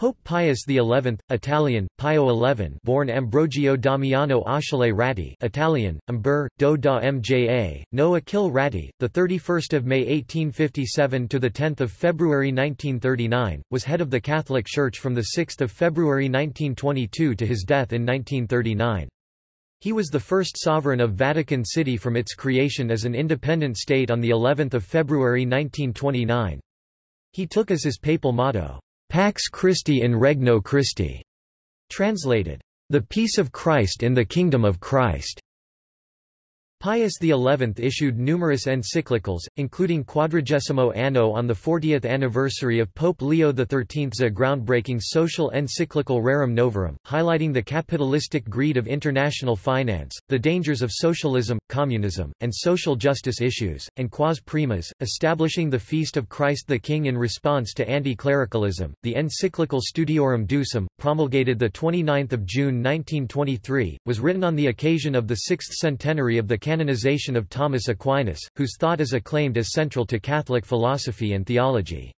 Pope Pius XI, Italian, Pio XI born Ambrogio Damiano Achille Ratti Italian, Umber, do da Mja, no Achille Ratti, 31 May 1857 – to 10 February 1939, was head of the Catholic Church from 6 February 1922 to his death in 1939. He was the first sovereign of Vatican City from its creation as an independent state on of February 1929. He took as his papal motto, Pax Christi in Regno Christi, translated, The peace of Christ in the kingdom of Christ. Pius XI issued numerous encyclicals, including Quadragesimo Anno on the 40th anniversary of Pope Leo XIII's groundbreaking social encyclical Rerum Novarum, highlighting the capitalistic greed of international finance, the dangers of socialism, communism, and social justice issues, and Quas Primas, establishing the Feast of Christ the King in response to anti-clericalism. The encyclical Studiorum Ducem, promulgated 29 June 1923, was written on the occasion of the sixth centenary of the canonization of Thomas Aquinas, whose thought is acclaimed as central to Catholic philosophy and theology.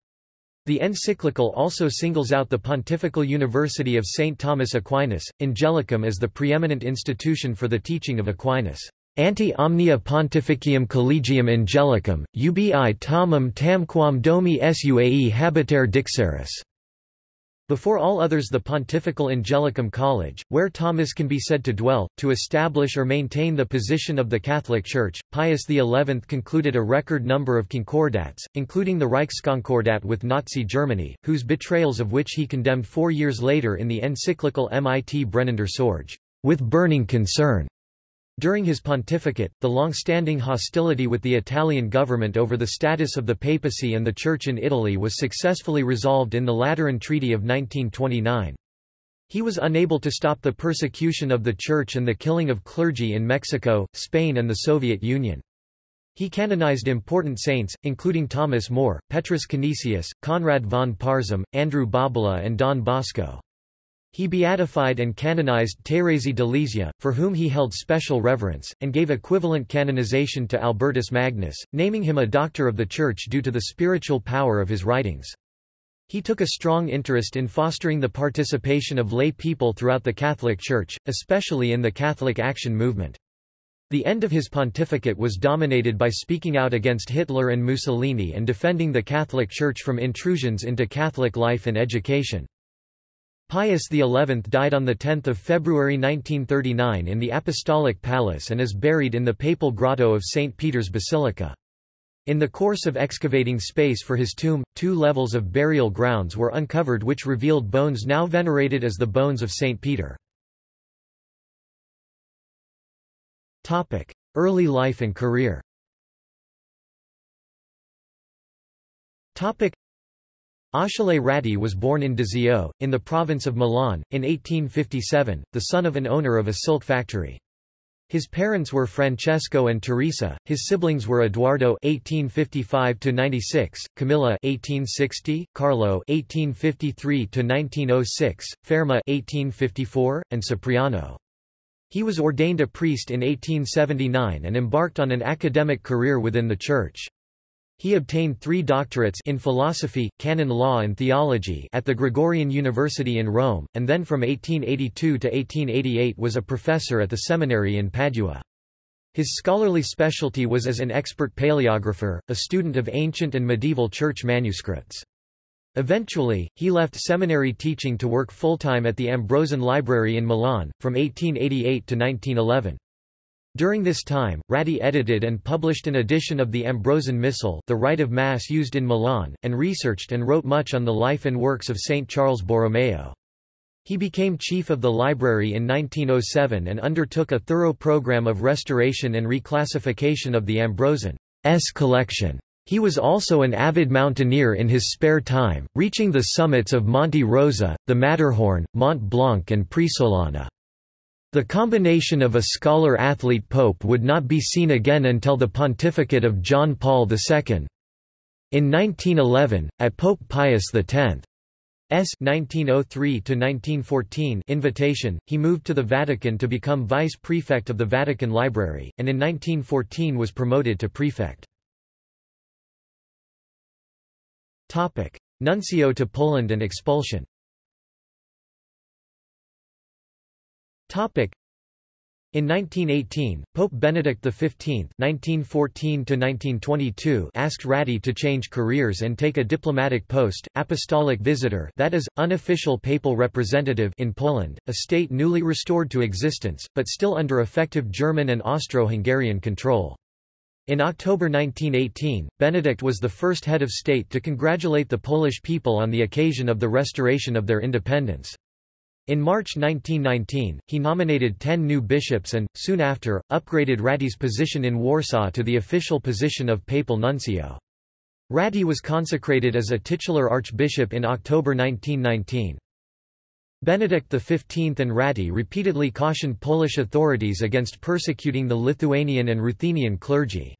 The encyclical also singles out the Pontifical University of St. Thomas Aquinas, Angelicum as the preeminent institution for the teaching of Aquinas. Anti omnia pontificium collegium angelicum, ubi Thomam tamquam domi suae habitare dixeris. Before all others the Pontifical Angelicum College, where Thomas can be said to dwell, to establish or maintain the position of the Catholic Church, Pius XI concluded a record number of concordats, including the Reichskonkordat with Nazi Germany, whose betrayals of which he condemned four years later in the encyclical Mit brennender Sorge, with burning concern. During his pontificate, the long-standing hostility with the Italian government over the status of the papacy and the Church in Italy was successfully resolved in the Lateran Treaty of 1929. He was unable to stop the persecution of the Church and the killing of clergy in Mexico, Spain and the Soviet Union. He canonized important saints, including Thomas More, Petrus Canisius, Conrad von Parzham, Andrew Bobola and Don Bosco. He beatified and canonized Thérèse de Lisieux, for whom he held special reverence, and gave equivalent canonization to Albertus Magnus, naming him a doctor of the Church due to the spiritual power of his writings. He took a strong interest in fostering the participation of lay people throughout the Catholic Church, especially in the Catholic Action Movement. The end of his pontificate was dominated by speaking out against Hitler and Mussolini and defending the Catholic Church from intrusions into Catholic life and education. Pius XI died on 10 February 1939 in the Apostolic Palace and is buried in the Papal Grotto of St. Peter's Basilica. In the course of excavating space for his tomb, two levels of burial grounds were uncovered which revealed bones now venerated as the bones of St. Peter. Early life and career Achille Ratti was born in Desio, in the province of Milan, in 1857, the son of an owner of a silk factory. His parents were Francesco and Teresa. His siblings were Eduardo (1855–96), Camilla (1860), Carlo (1853–1906), Ferma (1854), and Cipriano. He was ordained a priest in 1879 and embarked on an academic career within the Church. He obtained three doctorates in philosophy, canon law and theology at the Gregorian University in Rome, and then from 1882 to 1888 was a professor at the seminary in Padua. His scholarly specialty was as an expert paleographer, a student of ancient and medieval church manuscripts. Eventually, he left seminary teaching to work full-time at the Ambrosian Library in Milan, from 1888 to 1911. During this time, Ratti edited and published an edition of the Ambrosian Missal the rite of Mass used in Milan, and researched and wrote much on the life and works of St. Charles Borromeo. He became chief of the library in 1907 and undertook a thorough program of restoration and reclassification of the Ambrosian's collection. He was also an avid mountaineer in his spare time, reaching the summits of Monte Rosa, the Matterhorn, Mont Blanc and Presolana. The combination of a scholar-athlete pope would not be seen again until the pontificate of John Paul II. In 1911, at Pope Pius X's 1903 invitation, he moved to the Vatican to become vice prefect of the Vatican Library, and in 1914 was promoted to prefect. Nuncio to Poland and expulsion In 1918, Pope Benedict XV (1914–1922) asked Ratti to change careers and take a diplomatic post, apostolic visitor, that is, unofficial papal representative, in Poland, a state newly restored to existence, but still under effective German and Austro-Hungarian control. In October 1918, Benedict was the first head of state to congratulate the Polish people on the occasion of the restoration of their independence. In March 1919, he nominated ten new bishops and, soon after, upgraded Ratti's position in Warsaw to the official position of papal nuncio. Ratti was consecrated as a titular archbishop in October 1919. Benedict XV and Ratti repeatedly cautioned Polish authorities against persecuting the Lithuanian and Ruthenian clergy.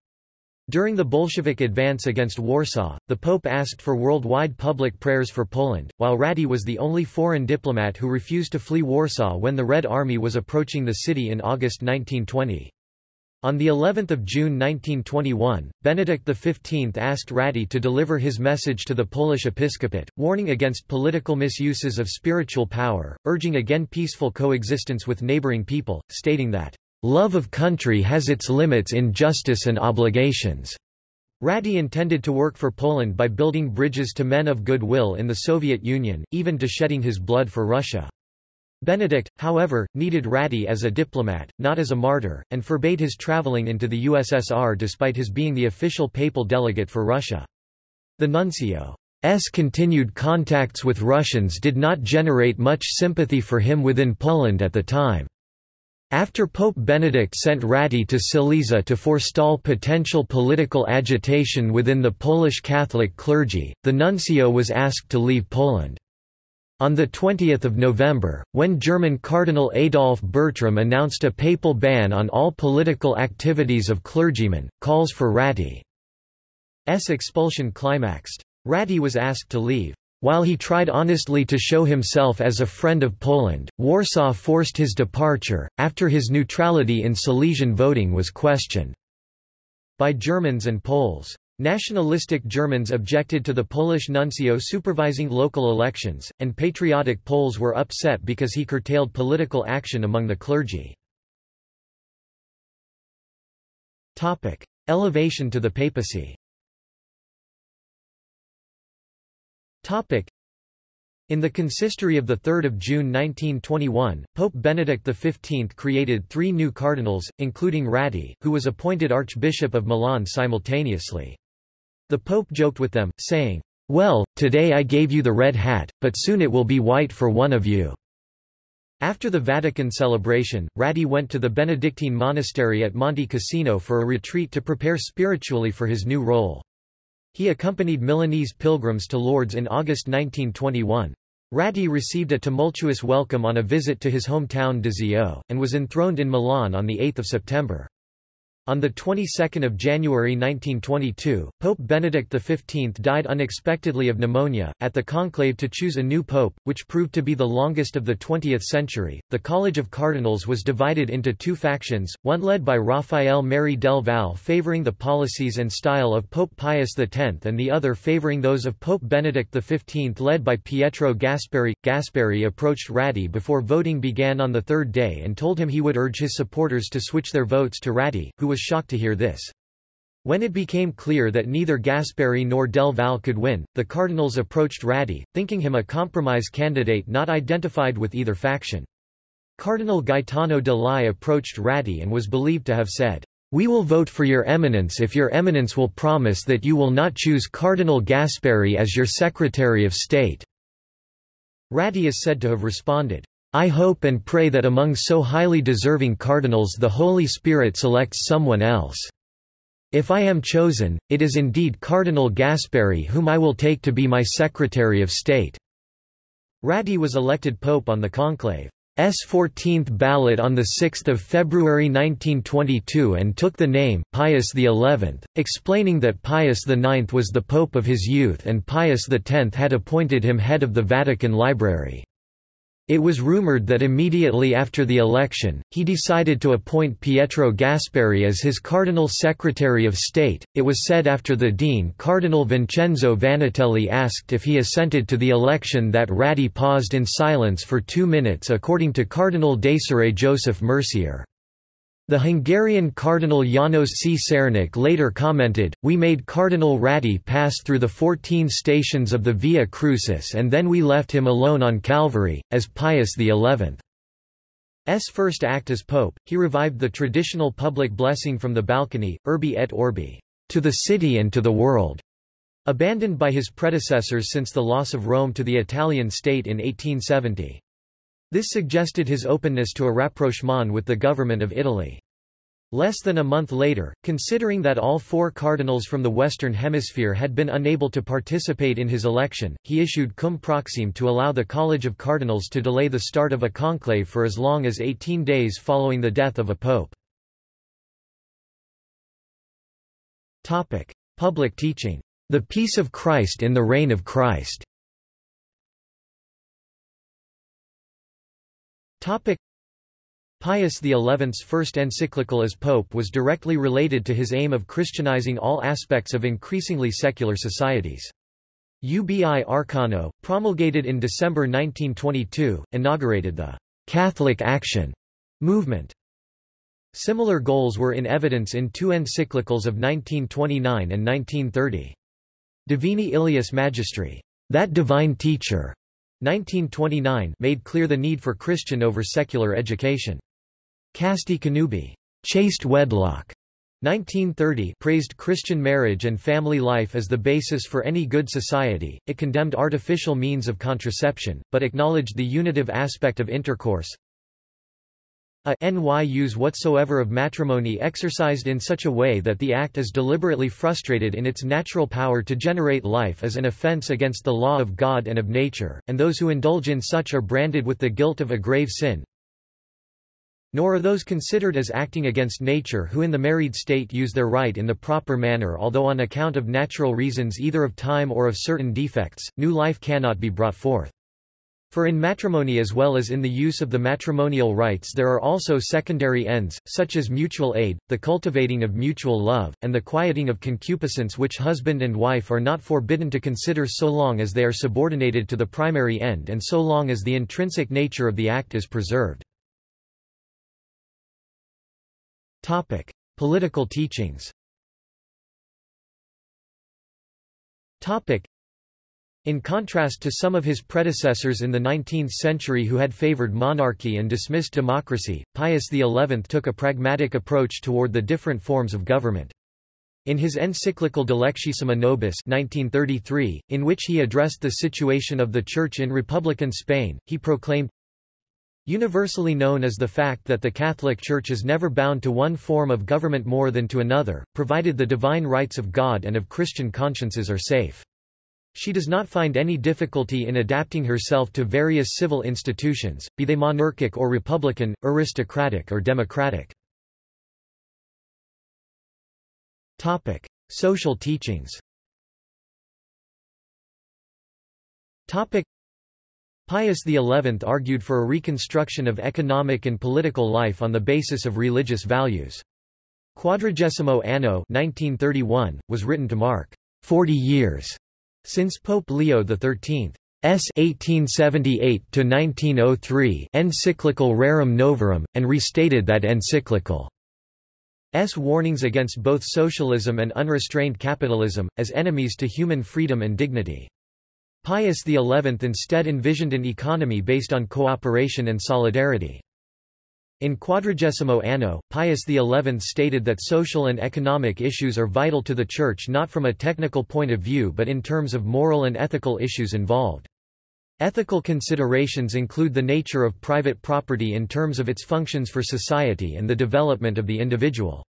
During the Bolshevik advance against Warsaw, the Pope asked for worldwide public prayers for Poland, while Ratti was the only foreign diplomat who refused to flee Warsaw when the Red Army was approaching the city in August 1920. On the 11th of June 1921, Benedict XV asked Ratti to deliver his message to the Polish episcopate, warning against political misuses of spiritual power, urging again peaceful coexistence with neighboring people, stating that Love of country has its limits in justice and obligations. Ratti intended to work for Poland by building bridges to men of goodwill in the Soviet Union, even to shedding his blood for Russia. Benedict, however, needed Ratti as a diplomat, not as a martyr, and forbade his traveling into the USSR despite his being the official papal delegate for Russia. The nuncio's continued contacts with Russians did not generate much sympathy for him within Poland at the time. After Pope Benedict sent Ratti to Silesia to forestall potential political agitation within the Polish Catholic clergy, the nuncio was asked to leave Poland. On 20 November, when German Cardinal Adolf Bertram announced a papal ban on all political activities of clergymen, calls for Ratti's expulsion climaxed. Ratti was asked to leave. While he tried honestly to show himself as a friend of Poland, Warsaw forced his departure, after his neutrality in Silesian voting was questioned by Germans and Poles. Nationalistic Germans objected to the Polish nuncio supervising local elections, and patriotic Poles were upset because he curtailed political action among the clergy. Elevation to the papacy In the consistory of 3 June 1921, Pope Benedict XV created three new cardinals, including Ratti, who was appointed Archbishop of Milan simultaneously. The Pope joked with them, saying, Well, today I gave you the red hat, but soon it will be white for one of you. After the Vatican celebration, Ratti went to the Benedictine monastery at Monte Cassino for a retreat to prepare spiritually for his new role. He accompanied Milanese pilgrims to Lourdes in August 1921. Ratti received a tumultuous welcome on a visit to his hometown Desio, and was enthroned in Milan on 8 September. On the 22nd of January 1922, Pope Benedict XV died unexpectedly of pneumonia. At the conclave to choose a new pope, which proved to be the longest of the 20th century, the College of Cardinals was divided into two factions, one led by Raphael Merry del Val favoring the policies and style of Pope Pius X and the other favoring those of Pope Benedict XV led by Pietro Gasparri. Gasparri approached Ratti before voting began on the third day and told him he would urge his supporters to switch their votes to Ratti, who was shocked to hear this. When it became clear that neither Gasparri nor Del Val could win, the Cardinals approached Ratti, thinking him a compromise candidate not identified with either faction. Cardinal Gaetano De Lai approached Ratti and was believed to have said, "'We will vote for your eminence if your eminence will promise that you will not choose Cardinal Gasparri as your Secretary of State." Ratti is said to have responded, I hope and pray that among so highly deserving cardinals the Holy Spirit selects someone else. If I am chosen, it is indeed Cardinal Gasparri whom I will take to be my Secretary of State." Ratti was elected pope on the conclave's 14th ballot on 6 February 1922 and took the name, Pius XI, explaining that Pius IX was the pope of his youth and Pius X had appointed him head of the Vatican Library. It was rumored that immediately after the election, he decided to appoint Pietro Gasparri as his Cardinal Secretary of State. It was said after the Dean Cardinal Vincenzo Vannutelli asked if he assented to the election that Ratti paused in silence for two minutes according to Cardinal Désiré Joseph Mercier. The Hungarian Cardinal Janos Csernoch later commented, We made Cardinal Ratti pass through the 14 stations of the Via Crucis and then we left him alone on Calvary, as Pius XI's first act as pope, he revived the traditional public blessing from the balcony, Urbi et Orbi, to the city and to the world, abandoned by his predecessors since the loss of Rome to the Italian state in 1870. This suggested his openness to a rapprochement with the government of Italy. Less than a month later, considering that all four cardinals from the Western Hemisphere had been unable to participate in his election, he issued cum proxime to allow the College of Cardinals to delay the start of a conclave for as long as 18 days following the death of a pope. Public teaching. The Peace of Christ in the Reign of Christ Topic Pius XI's first encyclical as pope was directly related to his aim of Christianizing all aspects of increasingly secular societies. Ubi Arcano, promulgated in December 1922, inaugurated the Catholic Action movement. Similar goals were in evidence in two encyclicals of 1929 and 1930. Divini Illius Magistri, that divine teacher, 1929 made clear the need for Christian over secular education. Casti Connubii, chaste wedlock, 1930 praised Christian marriage and family life as the basis for any good society, it condemned artificial means of contraception, but acknowledged the unitive aspect of intercourse, a ny use whatsoever of matrimony exercised in such a way that the act is deliberately frustrated in its natural power to generate life is an offense against the law of God and of nature, and those who indulge in such are branded with the guilt of a grave sin. Nor are those considered as acting against nature who in the married state use their right in the proper manner although on account of natural reasons either of time or of certain defects, new life cannot be brought forth. For in matrimony as well as in the use of the matrimonial rites there are also secondary ends, such as mutual aid, the cultivating of mutual love, and the quieting of concupiscence which husband and wife are not forbidden to consider so long as they are subordinated to the primary end and so long as the intrinsic nature of the act is preserved. Topic. Political teachings in contrast to some of his predecessors in the 19th century who had favored monarchy and dismissed democracy, Pius XI took a pragmatic approach toward the different forms of government. In his encyclical Dilectissima Nobis 1933, in which he addressed the situation of the Church in Republican Spain, he proclaimed, Universally known as the fact that the Catholic Church is never bound to one form of government more than to another, provided the divine rights of God and of Christian consciences are safe. She does not find any difficulty in adapting herself to various civil institutions, be they monarchic or republican, aristocratic or democratic. Topic: Social teachings. Topic: Pius XI argued for a reconstruction of economic and political life on the basis of religious values. Quadragesimo Anno 1931, was written to mark 40 years since Pope Leo XIII's 1878–1903 encyclical Rerum Novarum, and restated that encyclical. S warnings against both socialism and unrestrained capitalism, as enemies to human freedom and dignity. Pius XI instead envisioned an economy based on cooperation and solidarity. In Quadragesimo Anno, Pius XI stated that social and economic issues are vital to the Church not from a technical point of view but in terms of moral and ethical issues involved. Ethical considerations include the nature of private property in terms of its functions for society and the development of the individual.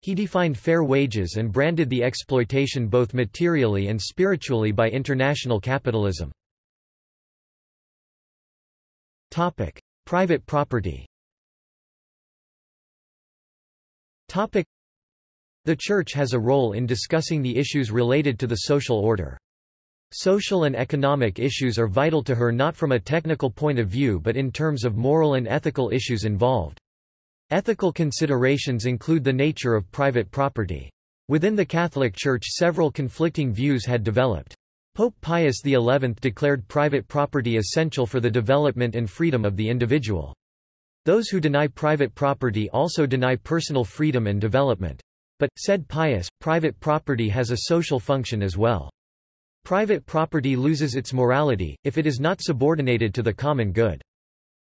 He defined fair wages and branded the exploitation both materially and spiritually by international capitalism. Private property Topic. The Church has a role in discussing the issues related to the social order. Social and economic issues are vital to her not from a technical point of view but in terms of moral and ethical issues involved. Ethical considerations include the nature of private property. Within the Catholic Church several conflicting views had developed. Pope Pius XI declared private property essential for the development and freedom of the individual. Those who deny private property also deny personal freedom and development. But, said Pius, private property has a social function as well. Private property loses its morality, if it is not subordinated to the common good.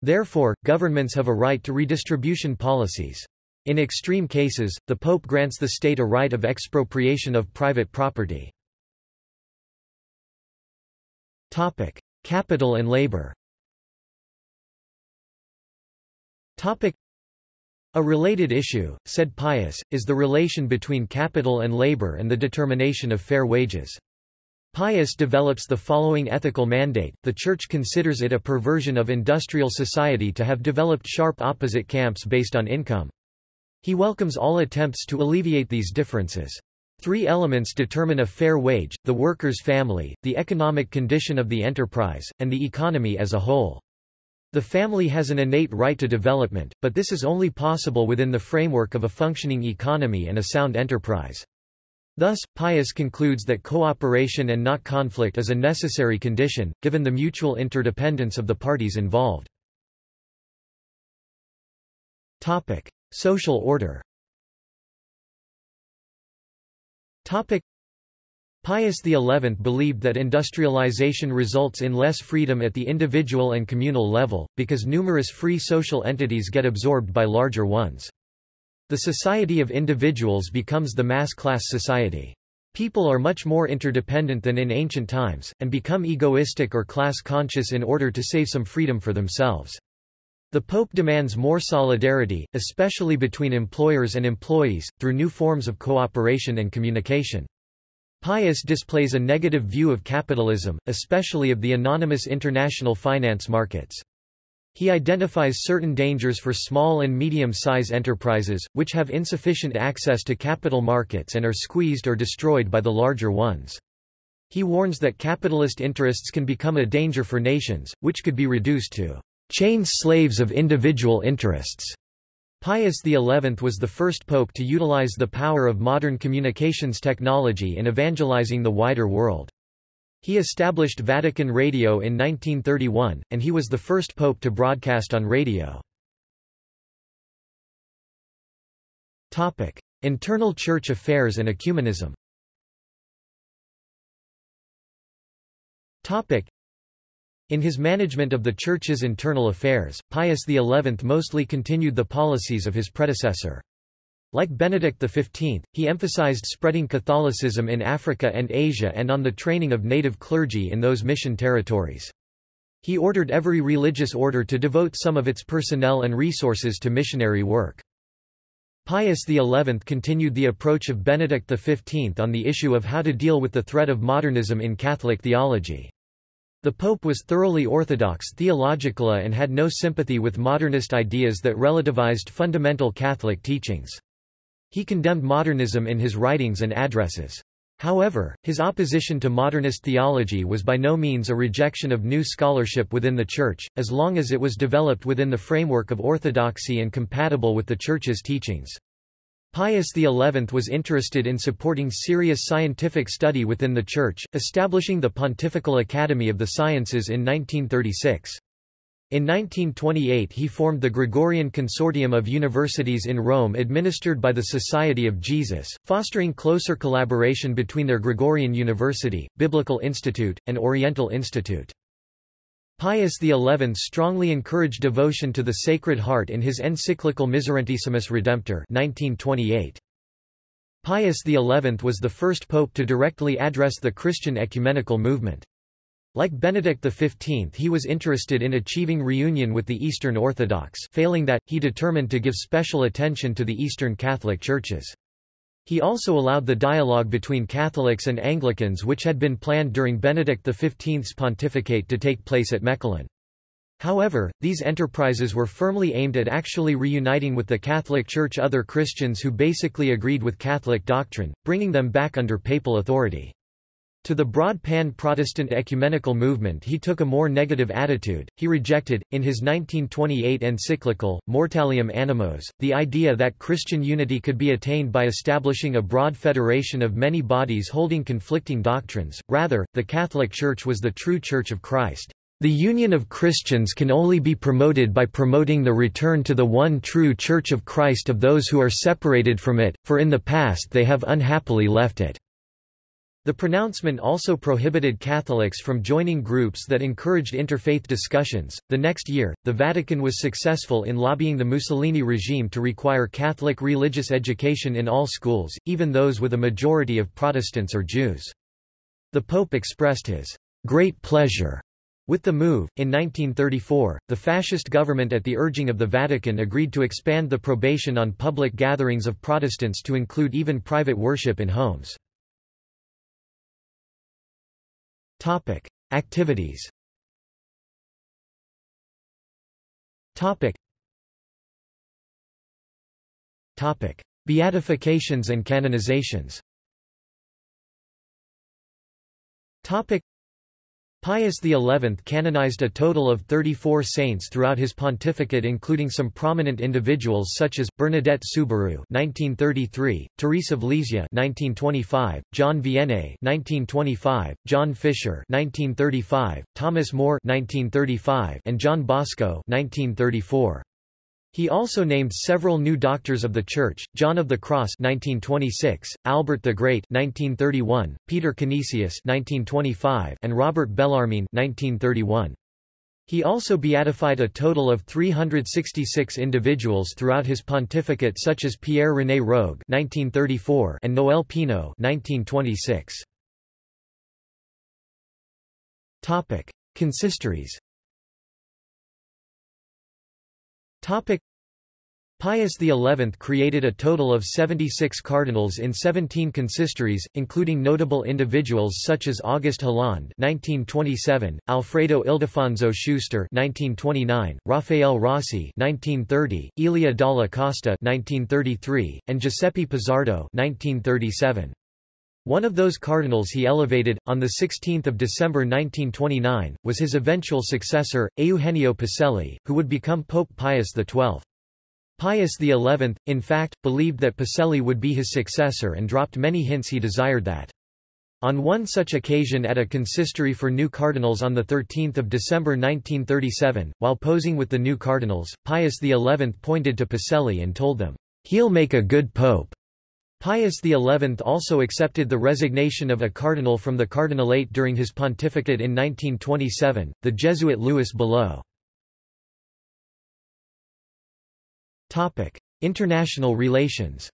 Therefore, governments have a right to redistribution policies. In extreme cases, the Pope grants the state a right of expropriation of private property. Topic. Capital and labor Topic. A related issue, said Pius, is the relation between capital and labor and the determination of fair wages. Pius develops the following ethical mandate, the Church considers it a perversion of industrial society to have developed sharp opposite camps based on income. He welcomes all attempts to alleviate these differences. Three elements determine a fair wage, the worker's family, the economic condition of the enterprise, and the economy as a whole. The family has an innate right to development, but this is only possible within the framework of a functioning economy and a sound enterprise. Thus, Pius concludes that cooperation and not conflict is a necessary condition, given the mutual interdependence of the parties involved. Topic. Social order Topic. Pius XI believed that industrialization results in less freedom at the individual and communal level, because numerous free social entities get absorbed by larger ones. The society of individuals becomes the mass-class society. People are much more interdependent than in ancient times, and become egoistic or class-conscious in order to save some freedom for themselves. The Pope demands more solidarity, especially between employers and employees, through new forms of cooperation and communication. Pius displays a negative view of capitalism, especially of the anonymous international finance markets. He identifies certain dangers for small and medium-size enterprises, which have insufficient access to capital markets and are squeezed or destroyed by the larger ones. He warns that capitalist interests can become a danger for nations, which could be reduced to chained slaves of individual interests. Pius XI was the first pope to utilize the power of modern communications technology in evangelizing the wider world. He established Vatican Radio in 1931, and he was the first pope to broadcast on radio. Internal church affairs and ecumenism. In his management of the church's internal affairs, Pius XI mostly continued the policies of his predecessor. Like Benedict XV, he emphasized spreading Catholicism in Africa and Asia and on the training of native clergy in those mission territories. He ordered every religious order to devote some of its personnel and resources to missionary work. Pius XI continued the approach of Benedict XV on the issue of how to deal with the threat of modernism in Catholic theology. The Pope was thoroughly orthodox theologically and had no sympathy with modernist ideas that relativized fundamental Catholic teachings. He condemned modernism in his writings and addresses. However, his opposition to modernist theology was by no means a rejection of new scholarship within the Church, as long as it was developed within the framework of orthodoxy and compatible with the Church's teachings. Pius XI was interested in supporting serious scientific study within the Church, establishing the Pontifical Academy of the Sciences in 1936. In 1928 he formed the Gregorian Consortium of Universities in Rome administered by the Society of Jesus, fostering closer collaboration between their Gregorian University, Biblical Institute, and Oriental Institute. Pius XI strongly encouraged devotion to the Sacred Heart in his encyclical Miserentissimus Redemptor 1928. Pius XI was the first pope to directly address the Christian ecumenical movement. Like Benedict XV he was interested in achieving reunion with the Eastern Orthodox failing that, he determined to give special attention to the Eastern Catholic churches. He also allowed the dialogue between Catholics and Anglicans which had been planned during Benedict XV's pontificate to take place at Mechelen. However, these enterprises were firmly aimed at actually reuniting with the Catholic Church other Christians who basically agreed with Catholic doctrine, bringing them back under papal authority. To the broad pan-Protestant ecumenical movement he took a more negative attitude, he rejected, in his 1928 encyclical, Mortalium Animos, the idea that Christian unity could be attained by establishing a broad federation of many bodies holding conflicting doctrines, rather, the Catholic Church was the true Church of Christ. The union of Christians can only be promoted by promoting the return to the one true Church of Christ of those who are separated from it, for in the past they have unhappily left it. The pronouncement also prohibited Catholics from joining groups that encouraged interfaith discussions. The next year, the Vatican was successful in lobbying the Mussolini regime to require Catholic religious education in all schools, even those with a majority of Protestants or Jews. The Pope expressed his great pleasure with the move, in 1934, the fascist government at the urging of the Vatican agreed to expand the probation on public gatherings of Protestants to include even private worship in homes. Topic: Activities. Topic. Topic: Beatifications and canonizations. Topic: Pius XI canonized a total of 34 saints throughout his pontificate including some prominent individuals such as, Bernadette Soubirous 1933, Therese of Lisieux 1925, John Vianney 1925, John Fisher 1935, Thomas More 1935, and John Bosco 1934. He also named several new doctors of the Church, John of the Cross 1926, Albert the Great 1931, Peter Canisius 1925, and Robert Bellarmine 1931. He also beatified a total of 366 individuals throughout his pontificate such as Pierre-René Rogue 1934 and Noël Pineau 1926. Topic: Consistories Topic Pius XI created a total of 76 cardinals in 17 consistories, including notable individuals such as August Hlond (1927), Alfredo Ildefonso Schuster (1929), Rafael Rossi (1930), Elia Dalla Costa (1933), and Giuseppe Pizzardo (1937). One of those cardinals he elevated, on 16 December 1929, was his eventual successor, Eugenio Pacelli, who would become Pope Pius XII. Pius XI, in fact, believed that Pacelli would be his successor and dropped many hints he desired that. On one such occasion at a consistory for new cardinals on 13 December 1937, while posing with the new cardinals, Pius XI pointed to Pacelli and told them, "'He'll make a good pope.' Pius XI also accepted the resignation of a cardinal from the cardinalate during his pontificate in 1927, the Jesuit Louis Billot. International relations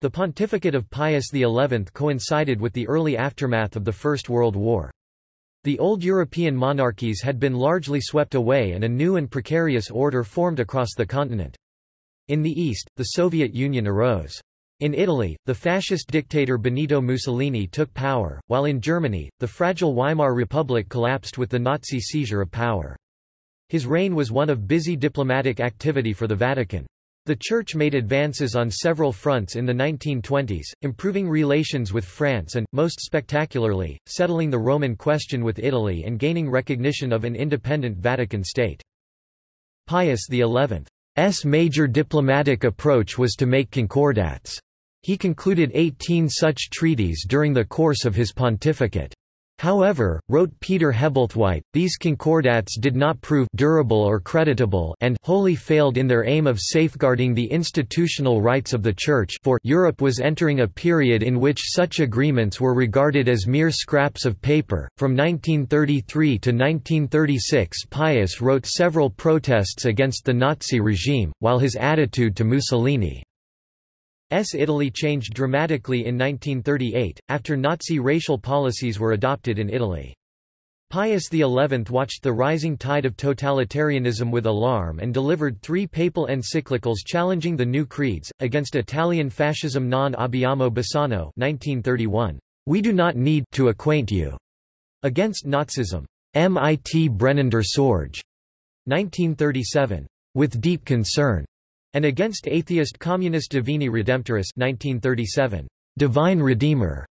The pontificate of Pius XI coincided with the early aftermath of the First World War. The old European monarchies had been largely swept away and a new and precarious order formed across the continent. In the east, the Soviet Union arose. In Italy, the fascist dictator Benito Mussolini took power, while in Germany, the fragile Weimar Republic collapsed with the Nazi seizure of power. His reign was one of busy diplomatic activity for the Vatican. The Church made advances on several fronts in the 1920s, improving relations with France and, most spectacularly, settling the Roman question with Italy and gaining recognition of an independent Vatican state. Pius XI's major diplomatic approach was to make concordats. He concluded 18 such treaties during the course of his pontificate. However, wrote Peter Hebblethwaite, these concordats did not prove durable or creditable and wholly failed in their aim of safeguarding the institutional rights of the Church for Europe was entering a period in which such agreements were regarded as mere scraps of paper. From 1933 to 1936 Pius wrote several protests against the Nazi regime, while his attitude to Mussolini S. Italy changed dramatically in 1938, after Nazi racial policies were adopted in Italy. Pius XI watched the rising tide of totalitarianism with alarm and delivered three papal encyclicals challenging the new creeds, against Italian fascism non abbiamo bisogno 1931. We do not need to acquaint you. Against Nazism. Mit brennender Sorge. 1937. With deep concern. And against atheist communist Divini Redemptoris 1937, Divine Redeemer.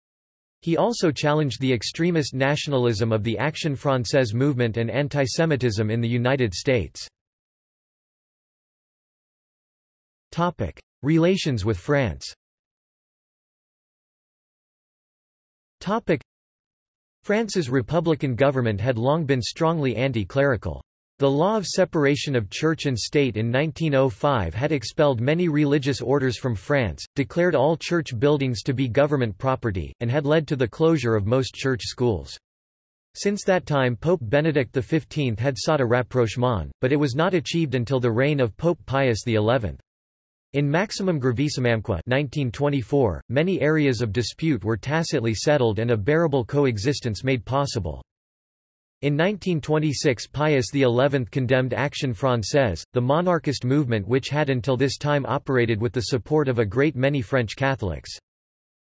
He also challenged the extremist nationalism of the Action Française movement and antisemitism in the United States. Topic: Relations with France. Topic: France's republican government had long been strongly anti-clerical. The law of separation of church and state in 1905 had expelled many religious orders from France, declared all church buildings to be government property, and had led to the closure of most church schools. Since that time Pope Benedict XV had sought a rapprochement, but it was not achieved until the reign of Pope Pius XI. In Maximam Gravissimamque 1924, many areas of dispute were tacitly settled and a bearable coexistence made possible. In 1926 Pius XI condemned Action Française, the monarchist movement which had until this time operated with the support of a great many French Catholics.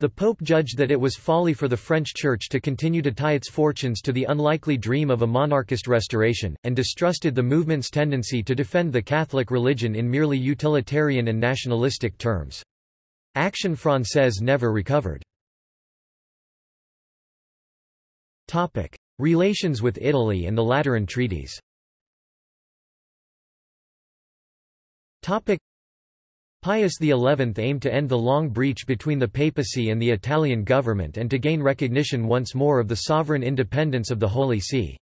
The Pope judged that it was folly for the French Church to continue to tie its fortunes to the unlikely dream of a monarchist restoration, and distrusted the movement's tendency to defend the Catholic religion in merely utilitarian and nationalistic terms. Action Française never recovered. Relations with Italy and the Lateran treaties Pius XI aimed to end the long breach between the papacy and the Italian government and to gain recognition once more of the sovereign independence of the Holy See.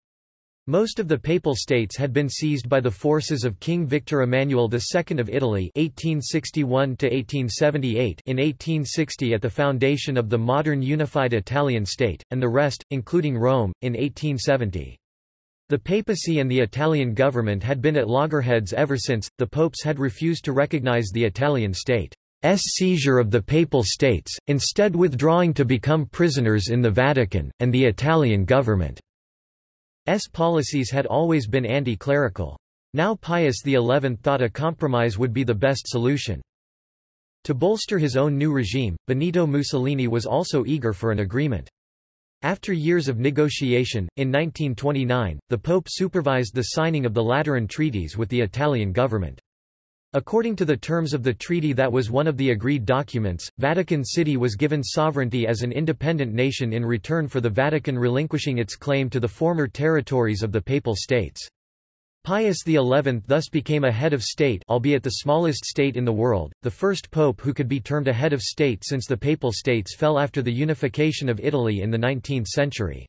Most of the Papal States had been seized by the forces of King Victor Emmanuel II of Italy 1861 in 1860 at the foundation of the modern unified Italian state, and the rest, including Rome, in 1870. The papacy and the Italian government had been at loggerheads ever since, the popes had refused to recognize the Italian state's seizure of the Papal States, instead withdrawing to become prisoners in the Vatican, and the Italian government's policies had always been anti-clerical. Now Pius XI thought a compromise would be the best solution. To bolster his own new regime, Benito Mussolini was also eager for an agreement. After years of negotiation, in 1929, the Pope supervised the signing of the Lateran treaties with the Italian government. According to the terms of the treaty that was one of the agreed documents, Vatican City was given sovereignty as an independent nation in return for the Vatican relinquishing its claim to the former territories of the Papal States. Pius XI thus became a head of state albeit the smallest state in the world, the first pope who could be termed a head of state since the Papal States fell after the unification of Italy in the 19th century.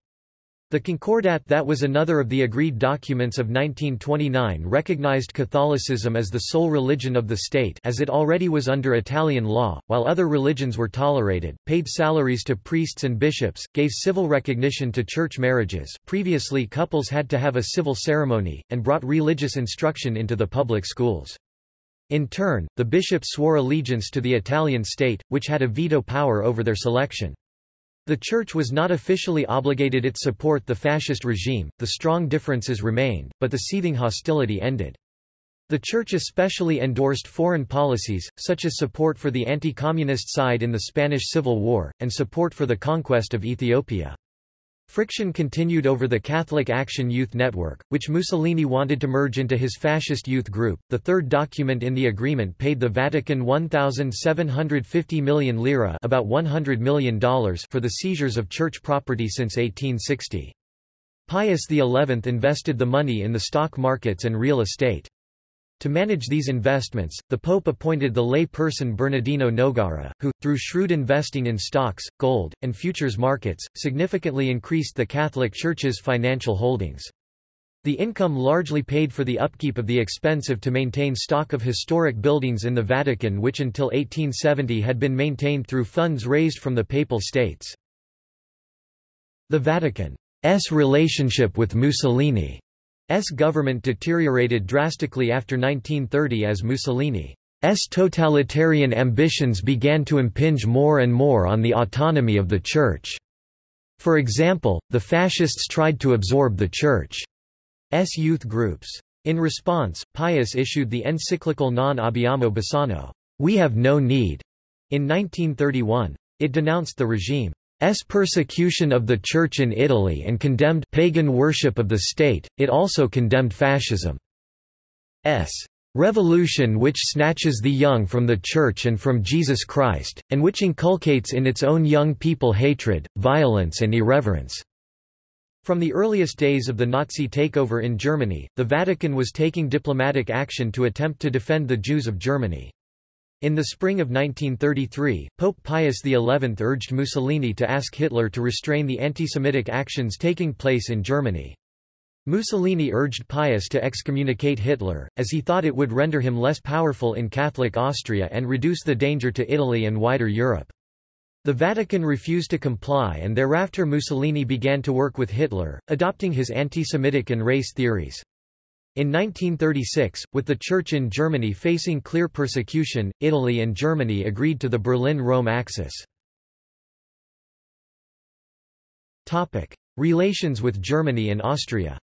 The Concordat that was another of the agreed documents of 1929 recognized Catholicism as the sole religion of the state as it already was under Italian law, while other religions were tolerated, paid salaries to priests and bishops, gave civil recognition to church marriages previously couples had to have a civil ceremony, and brought religious instruction into the public schools. In turn, the bishops swore allegiance to the Italian state, which had a veto power over their selection. The Church was not officially obligated its support the fascist regime, the strong differences remained, but the seething hostility ended. The Church especially endorsed foreign policies, such as support for the anti-communist side in the Spanish Civil War, and support for the conquest of Ethiopia. Friction continued over the Catholic Action Youth Network, which Mussolini wanted to merge into his fascist youth group. The third document in the agreement paid the Vatican 1,750 million lira about $100 million for the seizures of church property since 1860. Pius XI invested the money in the stock markets and real estate. To manage these investments, the Pope appointed the lay person Bernardino Nogara, who, through shrewd investing in stocks, gold, and futures markets, significantly increased the Catholic Church's financial holdings. The income largely paid for the upkeep of the expensive to maintain stock of historic buildings in the Vatican which until 1870 had been maintained through funds raised from the Papal States. The Vatican's relationship with Mussolini S government deteriorated drastically after 1930 as Mussolini's totalitarian ambitions began to impinge more and more on the autonomy of the Church. For example, the fascists tried to absorb the Church's youth groups. In response, Pius issued the encyclical Non abbiamo bisogno, We have no need, in 1931. It denounced the regime S persecution of the Church in Italy and condemned pagan worship of the state, it also condemned fascism. S revolution which snatches the young from the Church and from Jesus Christ, and which inculcates in its own young people hatred, violence and irreverence." From the earliest days of the Nazi takeover in Germany, the Vatican was taking diplomatic action to attempt to defend the Jews of Germany. In the spring of 1933, Pope Pius XI urged Mussolini to ask Hitler to restrain the anti-Semitic actions taking place in Germany. Mussolini urged Pius to excommunicate Hitler, as he thought it would render him less powerful in Catholic Austria and reduce the danger to Italy and wider Europe. The Vatican refused to comply and thereafter Mussolini began to work with Hitler, adopting his anti-Semitic and race theories. In 1936, with the Church in Germany facing clear persecution, Italy and Germany agreed to the Berlin-Rome Axis. Topic. Relations with Germany and Austria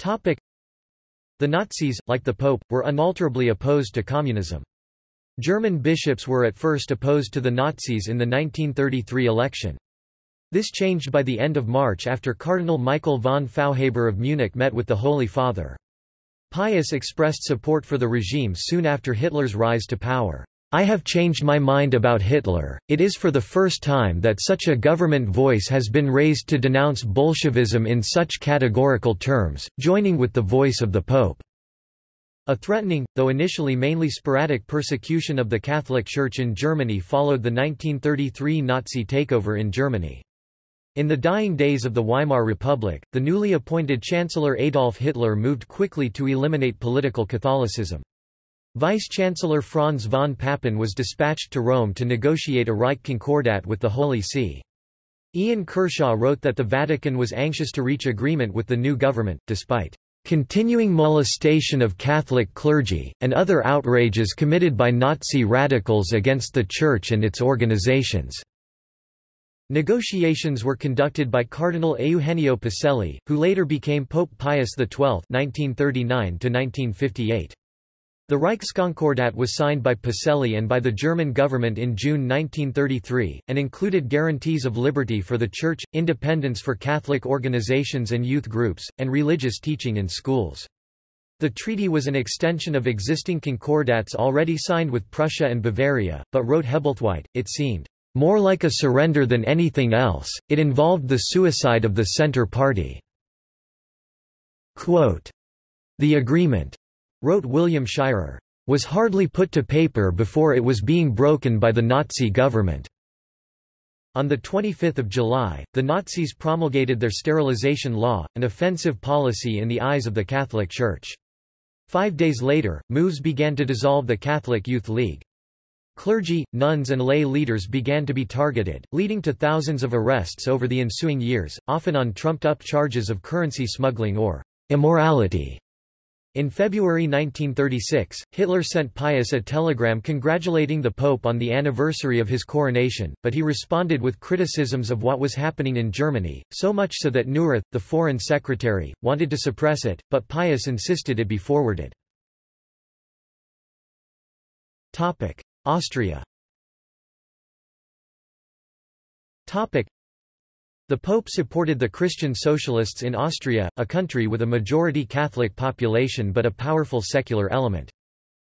Topic. The Nazis, like the Pope, were unalterably opposed to communism. German bishops were at first opposed to the Nazis in the 1933 election. This changed by the end of March after Cardinal Michael von Faulhaber of Munich met with the Holy Father. Pius expressed support for the regime soon after Hitler's rise to power. I have changed my mind about Hitler, it is for the first time that such a government voice has been raised to denounce Bolshevism in such categorical terms, joining with the voice of the Pope. A threatening, though initially mainly sporadic persecution of the Catholic Church in Germany followed the 1933 Nazi takeover in Germany. In the dying days of the Weimar Republic, the newly appointed Chancellor Adolf Hitler moved quickly to eliminate political Catholicism. Vice-Chancellor Franz von Papen was dispatched to Rome to negotiate a Reich Concordat with the Holy See. Ian Kershaw wrote that the Vatican was anxious to reach agreement with the new government, despite continuing molestation of Catholic clergy, and other outrages committed by Nazi radicals against the Church and its organizations. Negotiations were conducted by Cardinal Eugenio Pacelli, who later became Pope Pius XII (1939–1958). The Reichskonkordat was signed by Pacelli and by the German government in June 1933, and included guarantees of liberty for the Church, independence for Catholic organizations and youth groups, and religious teaching in schools. The treaty was an extension of existing concordats already signed with Prussia and Bavaria, but wrote Hebblethwaite, it seemed more like a surrender than anything else, it involved the suicide of the Centre Party. Quote, the agreement, wrote William Shirer, was hardly put to paper before it was being broken by the Nazi government. On 25 July, the Nazis promulgated their sterilization law, an offensive policy in the eyes of the Catholic Church. Five days later, moves began to dissolve the Catholic Youth League. Clergy, nuns and lay leaders began to be targeted, leading to thousands of arrests over the ensuing years, often on trumped-up charges of currency smuggling or immorality. In February 1936, Hitler sent Pius a telegram congratulating the Pope on the anniversary of his coronation, but he responded with criticisms of what was happening in Germany, so much so that Neurath, the foreign secretary, wanted to suppress it, but Pius insisted it be forwarded. Austria Topic. The Pope supported the Christian Socialists in Austria, a country with a majority Catholic population but a powerful secular element.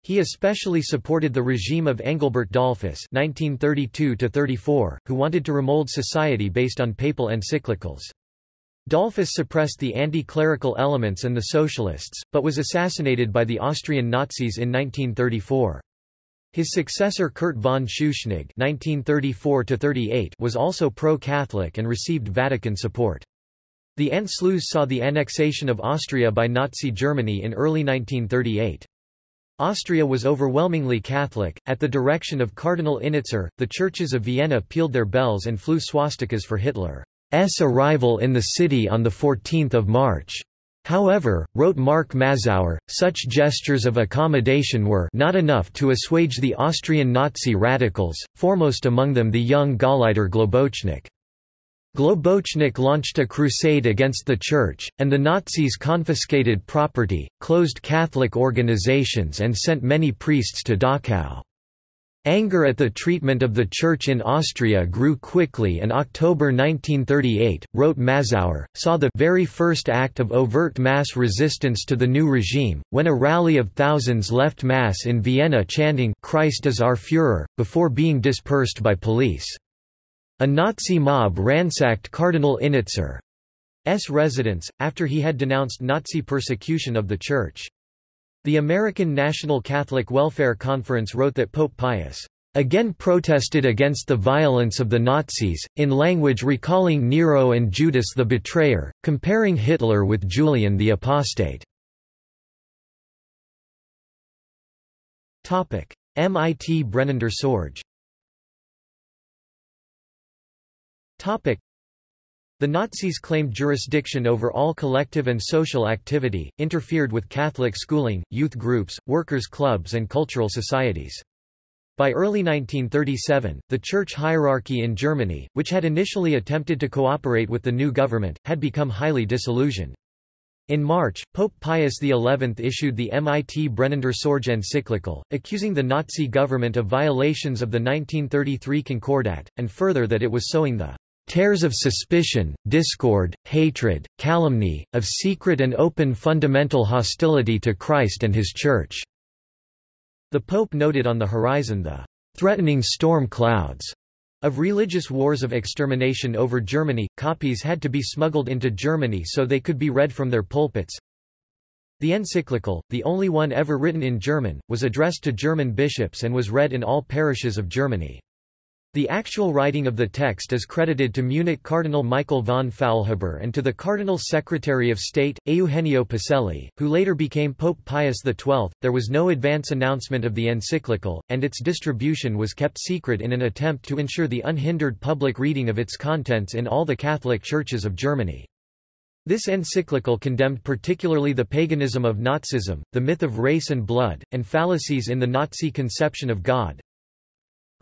He especially supported the regime of Engelbert Dollfuss (1932–34), who wanted to remold society based on papal encyclicals. Dollfuss suppressed the anti-clerical elements and the socialists, but was assassinated by the Austrian Nazis in 1934. His successor Kurt von Schuschnigg was also pro-Catholic and received Vatican support. The Anschluss saw the annexation of Austria by Nazi Germany in early 1938. Austria was overwhelmingly Catholic. At the direction of Cardinal Innitzer, the churches of Vienna pealed their bells and flew swastikas for Hitler's arrival in the city on 14 March. However, wrote Mark Mazower, such gestures of accommodation were not enough to assuage the Austrian Nazi radicals, foremost among them the young Gauleiter Globocnik. Globocnik launched a crusade against the Church, and the Nazis confiscated property, closed Catholic organizations and sent many priests to Dachau. Anger at the treatment of the Church in Austria grew quickly and October 1938, wrote Mazower, saw the very first act of overt mass resistance to the new regime, when a rally of thousands left Mass in Vienna chanting Christ is our Führer, before being dispersed by police. A Nazi mob ransacked Cardinal Innitzer's residence, after he had denounced Nazi persecution of the Church. The American National Catholic Welfare Conference wrote that Pope Pius again protested against the violence of the Nazis, in language recalling Nero and Judas the Betrayer, comparing Hitler with Julian the Apostate. MIT Brennender Sorge the Nazis claimed jurisdiction over all collective and social activity, interfered with Catholic schooling, youth groups, workers' clubs and cultural societies. By early 1937, the church hierarchy in Germany, which had initially attempted to cooperate with the new government, had become highly disillusioned. In March, Pope Pius XI issued the MIT Brennender Sorge encyclical, accusing the Nazi government of violations of the 1933 Concordat, and further that it was sowing the Tares of suspicion, discord, hatred, calumny, of secret and open fundamental hostility to Christ and His Church." The Pope noted on the horizon the "...threatening storm clouds." Of religious wars of extermination over Germany, copies had to be smuggled into Germany so they could be read from their pulpits. The encyclical, the only one ever written in German, was addressed to German bishops and was read in all parishes of Germany. The actual writing of the text is credited to Munich Cardinal Michael von Faulhaber and to the Cardinal Secretary of State, Eugenio Pacelli, who later became Pope Pius XII. There was no advance announcement of the encyclical, and its distribution was kept secret in an attempt to ensure the unhindered public reading of its contents in all the Catholic churches of Germany. This encyclical condemned particularly the paganism of Nazism, the myth of race and blood, and fallacies in the Nazi conception of God,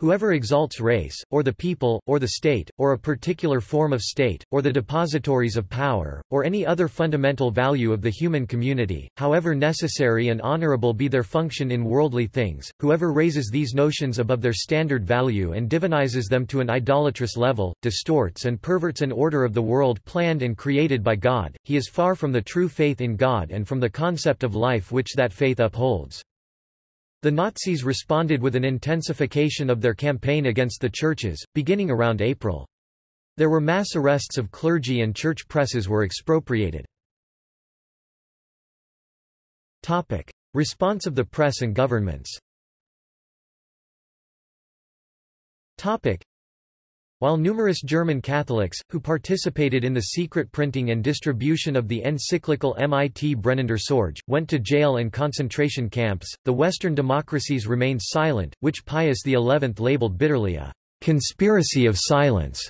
Whoever exalts race, or the people, or the state, or a particular form of state, or the depositories of power, or any other fundamental value of the human community, however necessary and honorable be their function in worldly things, whoever raises these notions above their standard value and divinizes them to an idolatrous level, distorts and perverts an order of the world planned and created by God, he is far from the true faith in God and from the concept of life which that faith upholds. The Nazis responded with an intensification of their campaign against the churches, beginning around April. There were mass arrests of clergy and church presses were expropriated. Topic. Response of the press and governments Topic. While numerous German Catholics, who participated in the secret printing and distribution of the encyclical MIT Brennender Sorge, went to jail and concentration camps, the Western democracies remained silent, which Pius XI labeled bitterly a conspiracy of silence.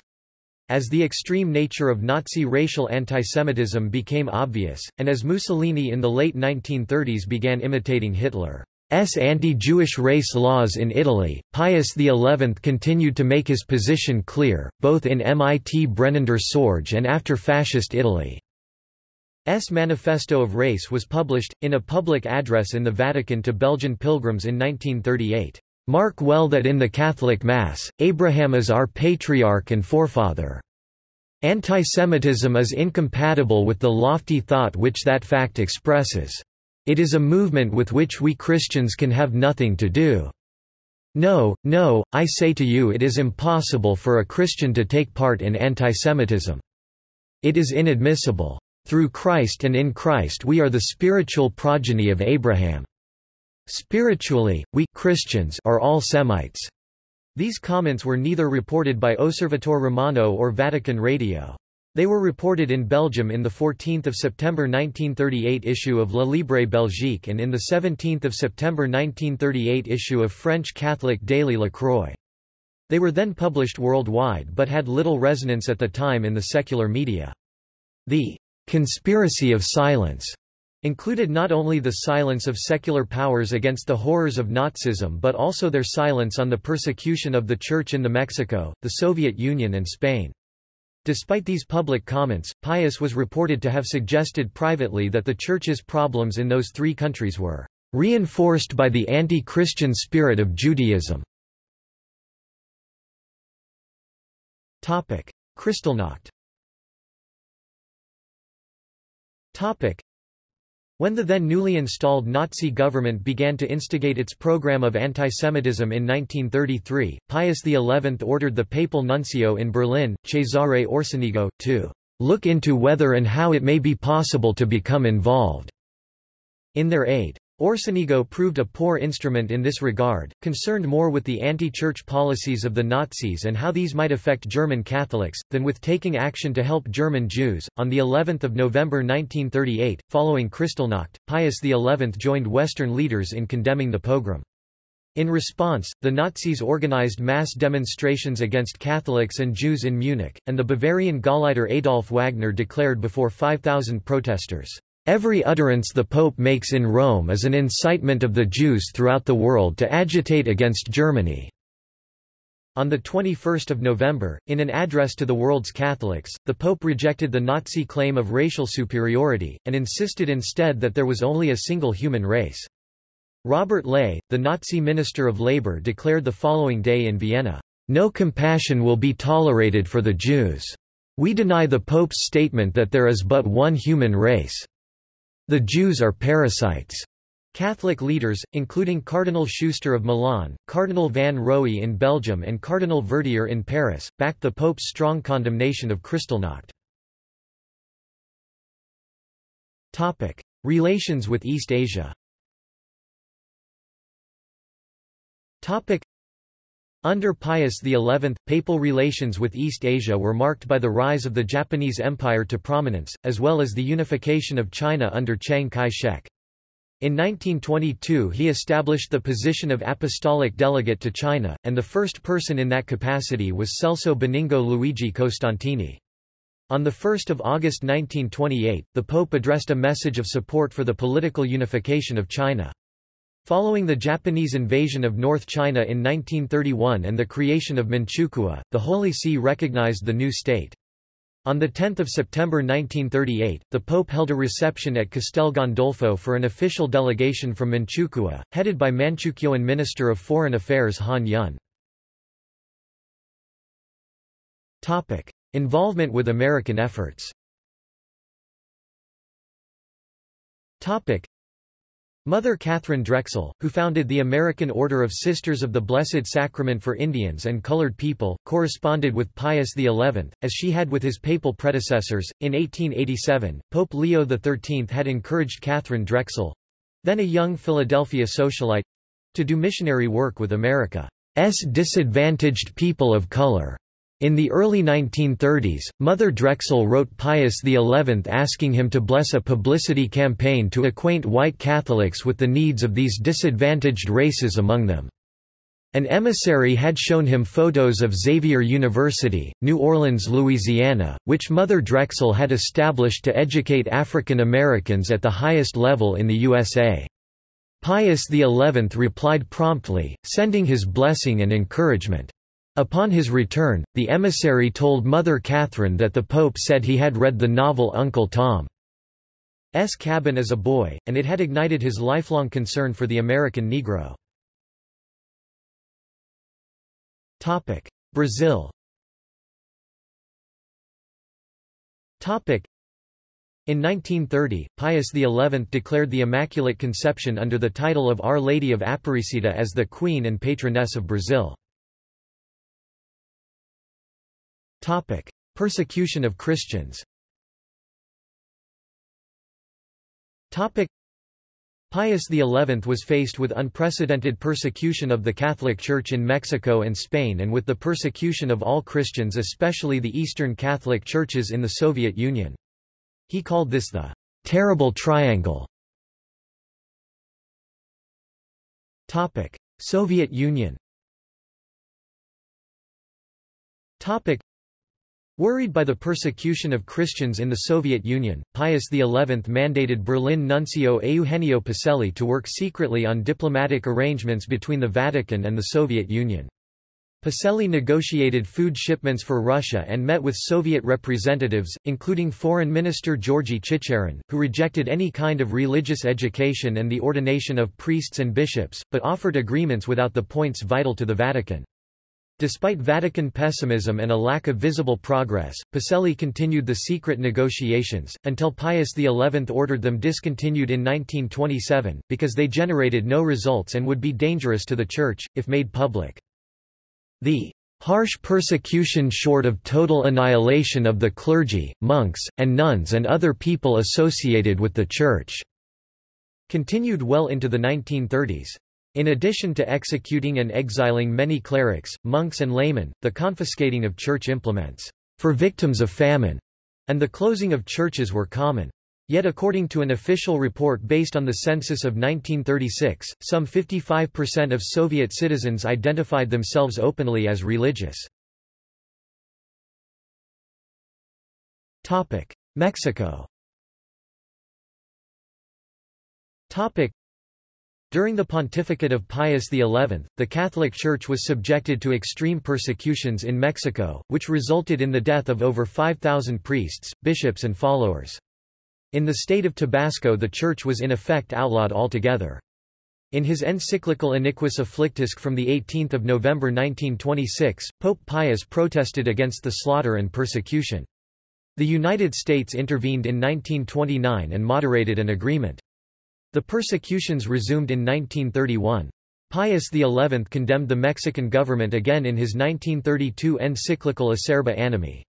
As the extreme nature of Nazi racial antisemitism became obvious, and as Mussolini in the late 1930s began imitating Hitler, anti-Jewish race laws in Italy, Pius XI continued to make his position clear, both in MIT Brennender Sorge and after Fascist Italy. S Manifesto of Race was published, in a public address in the Vatican to Belgian pilgrims in 1938. Mark well that in the Catholic Mass, Abraham is our patriarch and forefather. Antisemitism is incompatible with the lofty thought which that fact expresses. It is a movement with which we Christians can have nothing to do. No, no, I say to you it is impossible for a Christian to take part in antisemitism. It is inadmissible. Through Christ and in Christ we are the spiritual progeny of Abraham. Spiritually, we Christians are all Semites. These comments were neither reported by Osservatore Romano or Vatican Radio. They were reported in Belgium in the 14 September 1938 issue of La Libre Belgique and in the 17 September 1938 issue of French Catholic daily La Croix. They were then published worldwide but had little resonance at the time in the secular media. The conspiracy of silence included not only the silence of secular powers against the horrors of Nazism but also their silence on the persecution of the Church in the Mexico, the Soviet Union and Spain. Despite these public comments, Pius was reported to have suggested privately that the Church's problems in those three countries were reinforced by the anti-Christian spirit of Judaism. Kristallnacht when the then newly installed Nazi government began to instigate its program of antisemitism in 1933, Pius XI ordered the papal nuncio in Berlin, Cesare Orsenigo, to look into whether and how it may be possible to become involved in their aid. Orsenigo proved a poor instrument in this regard, concerned more with the anti-church policies of the Nazis and how these might affect German Catholics, than with taking action to help German Jews. On the 11th of November 1938, following Kristallnacht, Pius XI joined Western leaders in condemning the pogrom. In response, the Nazis organized mass demonstrations against Catholics and Jews in Munich, and the Bavarian Gauleiter Adolf Wagner declared before 5,000 protesters, Every utterance the Pope makes in Rome is an incitement of the Jews throughout the world to agitate against Germany. On 21 November, in an address to the world's Catholics, the Pope rejected the Nazi claim of racial superiority, and insisted instead that there was only a single human race. Robert Ley, the Nazi Minister of Labour declared the following day in Vienna, "...no compassion will be tolerated for the Jews. We deny the Pope's statement that there is but one human race." The Jews are parasites. Catholic leaders, including Cardinal Schuster of Milan, Cardinal Van Roey in Belgium and Cardinal Verdier in Paris, backed the Pope's strong condemnation of Kristallnacht. Relations with East Asia under Pius XI, papal relations with East Asia were marked by the rise of the Japanese Empire to prominence, as well as the unification of China under Chiang Kai-shek. In 1922 he established the position of apostolic delegate to China, and the first person in that capacity was Celso Benigno Luigi Costantini. On 1 August 1928, the Pope addressed a message of support for the political unification of China. Following the Japanese invasion of North China in 1931 and the creation of Manchukuo, the Holy See recognized the new state. On 10 September 1938, the Pope held a reception at Castel Gandolfo for an official delegation from Manchukuo, headed by Manchukuoan Minister of Foreign Affairs Han Yun. Involvement with American efforts Mother Katharine Drexel, who founded the American Order of Sisters of the Blessed Sacrament for Indians and Colored People, corresponded with Pius XI, as she had with his papal predecessors. In 1887, Pope Leo XIII had encouraged Katharine Drexel then a young Philadelphia socialite to do missionary work with America's disadvantaged people of color. In the early 1930s, Mother Drexel wrote Pius XI asking him to bless a publicity campaign to acquaint white Catholics with the needs of these disadvantaged races among them. An emissary had shown him photos of Xavier University, New Orleans, Louisiana, which Mother Drexel had established to educate African Americans at the highest level in the USA. Pius XI replied promptly, sending his blessing and encouragement. Upon his return, the emissary told Mother Katharine that the Pope said he had read the novel Uncle Tom's Cabin as a boy, and it had ignited his lifelong concern for the American Negro. Brazil in 1930, Pius XI declared the Immaculate Conception under the title of Our Lady of Aparecida as the Queen and Patroness of Brazil. Topic: Persecution of Christians. Topic: Pius XI was faced with unprecedented persecution of the Catholic Church in Mexico and Spain and with the persecution of all Christians especially the Eastern Catholic churches in the Soviet Union. He called this the terrible triangle. Topic: Soviet Union Worried by the persecution of Christians in the Soviet Union, Pius XI mandated Berlin nuncio Eugenio Pacelli to work secretly on diplomatic arrangements between the Vatican and the Soviet Union. Pacelli negotiated food shipments for Russia and met with Soviet representatives, including Foreign Minister Georgy Chicherin, who rejected any kind of religious education and the ordination of priests and bishops, but offered agreements without the points vital to the Vatican. Despite Vatican pessimism and a lack of visible progress, Pacelli continued the secret negotiations, until Pius XI ordered them discontinued in 1927, because they generated no results and would be dangerous to the Church, if made public. The harsh persecution short of total annihilation of the clergy, monks, and nuns and other people associated with the Church continued well into the 1930s. In addition to executing and exiling many clerics, monks and laymen, the confiscating of church implements for victims of famine and the closing of churches were common. Yet according to an official report based on the census of 1936, some 55% of Soviet citizens identified themselves openly as religious. Mexico during the pontificate of Pius XI, the Catholic Church was subjected to extreme persecutions in Mexico, which resulted in the death of over 5,000 priests, bishops and followers. In the state of Tabasco the Church was in effect outlawed altogether. In his encyclical Iniquis Afflictisque from 18 November 1926, Pope Pius protested against the slaughter and persecution. The United States intervened in 1929 and moderated an agreement. The persecutions resumed in 1931. Pius XI condemned the Mexican government again in his 1932 encyclical Acerba Animi.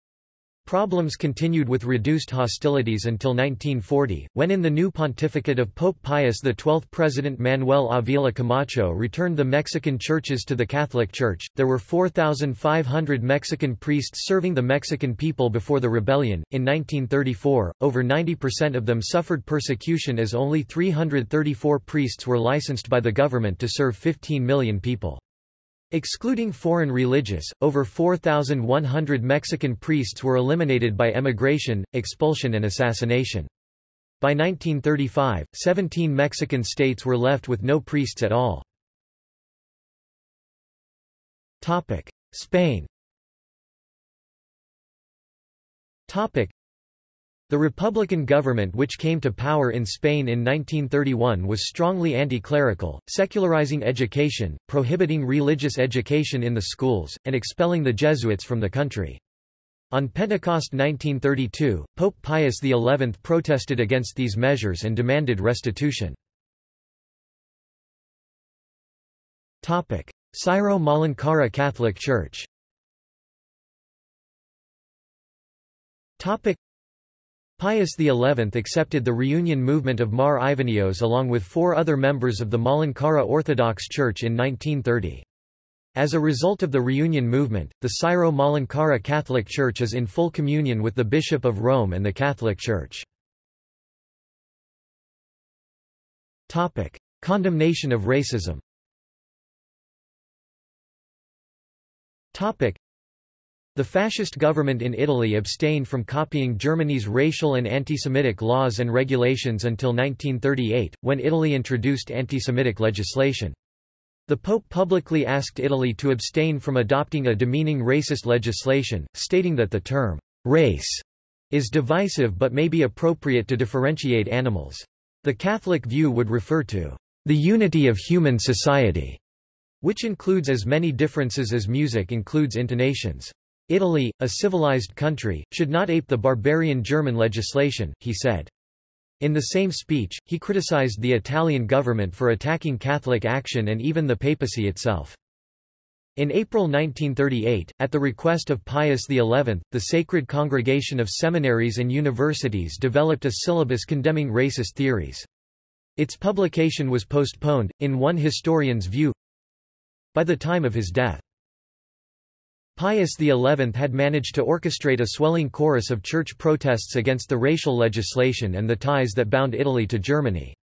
Problems continued with reduced hostilities until 1940, when in the new pontificate of Pope Pius XII President Manuel Avila Camacho returned the Mexican churches to the Catholic Church. There were 4,500 Mexican priests serving the Mexican people before the rebellion. In 1934, over 90% of them suffered persecution as only 334 priests were licensed by the government to serve 15 million people. Excluding foreign religious, over 4,100 Mexican priests were eliminated by emigration, expulsion and assassination. By 1935, 17 Mexican states were left with no priests at all. Spain the Republican government which came to power in Spain in 1931 was strongly anti-clerical, secularizing education, prohibiting religious education in the schools, and expelling the Jesuits from the country. On Pentecost 1932, Pope Pius XI protested against these measures and demanded restitution. Syro-Malankara Catholic Church Pius XI accepted the reunion movement of Mar Ivanios along with four other members of the Malankara Orthodox Church in 1930. As a result of the reunion movement, the Syro-Malankara Catholic Church is in full communion with the Bishop of Rome and the Catholic Church. Condemnation of racism the fascist government in Italy abstained from copying Germany's racial and anti-Semitic laws and regulations until 1938, when Italy introduced anti-Semitic legislation. The Pope publicly asked Italy to abstain from adopting a demeaning racist legislation, stating that the term race is divisive but may be appropriate to differentiate animals. The Catholic view would refer to the unity of human society, which includes as many differences as music includes intonations. Italy, a civilized country, should not ape the barbarian German legislation, he said. In the same speech, he criticized the Italian government for attacking Catholic action and even the papacy itself. In April 1938, at the request of Pius XI, the Sacred Congregation of Seminaries and Universities developed a syllabus condemning racist theories. Its publication was postponed, in one historian's view, by the time of his death. Pius XI had managed to orchestrate a swelling chorus of church protests against the racial legislation and the ties that bound Italy to Germany.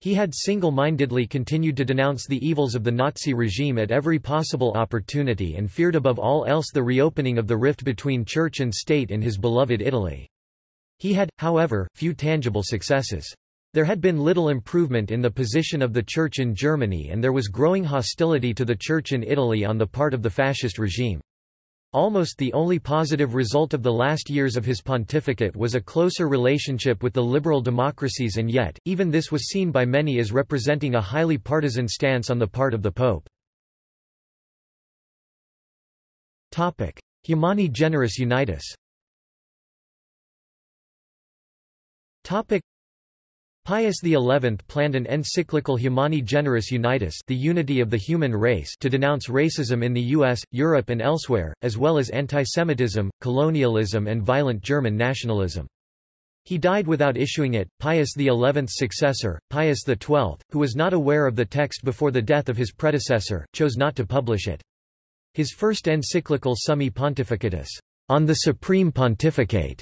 He had single-mindedly continued to denounce the evils of the Nazi regime at every possible opportunity and feared above all else the reopening of the rift between church and state in his beloved Italy. He had, however, few tangible successes. There had been little improvement in the position of the Church in Germany and there was growing hostility to the Church in Italy on the part of the fascist regime. Almost the only positive result of the last years of his pontificate was a closer relationship with the liberal democracies and yet, even this was seen by many as representing a highly partisan stance on the part of the Pope. Humani Generis Unitas. Pius XI planned an encyclical Humani Generis Unitas the unity of the human race to denounce racism in the US, Europe and elsewhere, as well as antisemitism, colonialism and violent German nationalism. He died without issuing it. Pius XI's successor, Pius XII, who was not aware of the text before the death of his predecessor, chose not to publish it. His first encyclical Summi Pontificatus, on the Supreme Pontificate,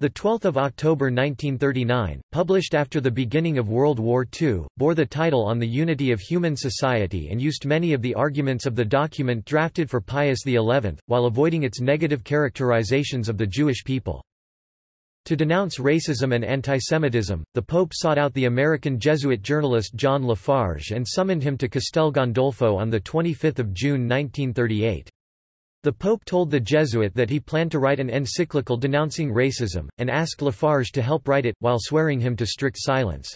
the 12th of October 1939, published after the beginning of World War II, bore the title On the Unity of Human Society and used many of the arguments of the document drafted for Pius XI, while avoiding its negative characterizations of the Jewish people. To denounce racism and antisemitism, the Pope sought out the American Jesuit journalist John Lafarge and summoned him to Castel Gandolfo on 25 June 1938. The Pope told the Jesuit that he planned to write an encyclical denouncing racism, and asked Lafarge to help write it, while swearing him to strict silence.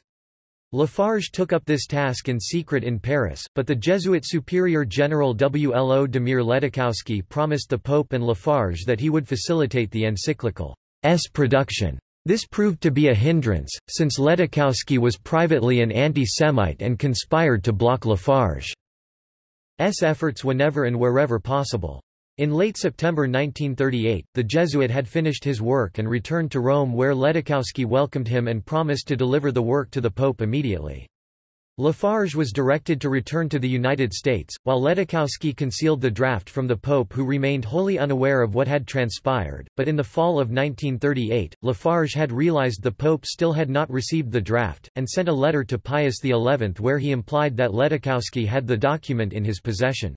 Lafarge took up this task in secret in Paris, but the Jesuit Superior General Wlo Damir Ledóchowski promised the Pope and Lafarge that he would facilitate the encyclical's production. This proved to be a hindrance, since Ledóchowski was privately an anti-Semite and conspired to block Lafarge's efforts whenever and wherever possible. In late September 1938, the Jesuit had finished his work and returned to Rome where Ledóchowski welcomed him and promised to deliver the work to the Pope immediately. Lafarge was directed to return to the United States, while Ledóchowski concealed the draft from the Pope who remained wholly unaware of what had transpired, but in the fall of 1938, Lafarge had realized the Pope still had not received the draft, and sent a letter to Pius XI where he implied that Ledóchowski had the document in his possession.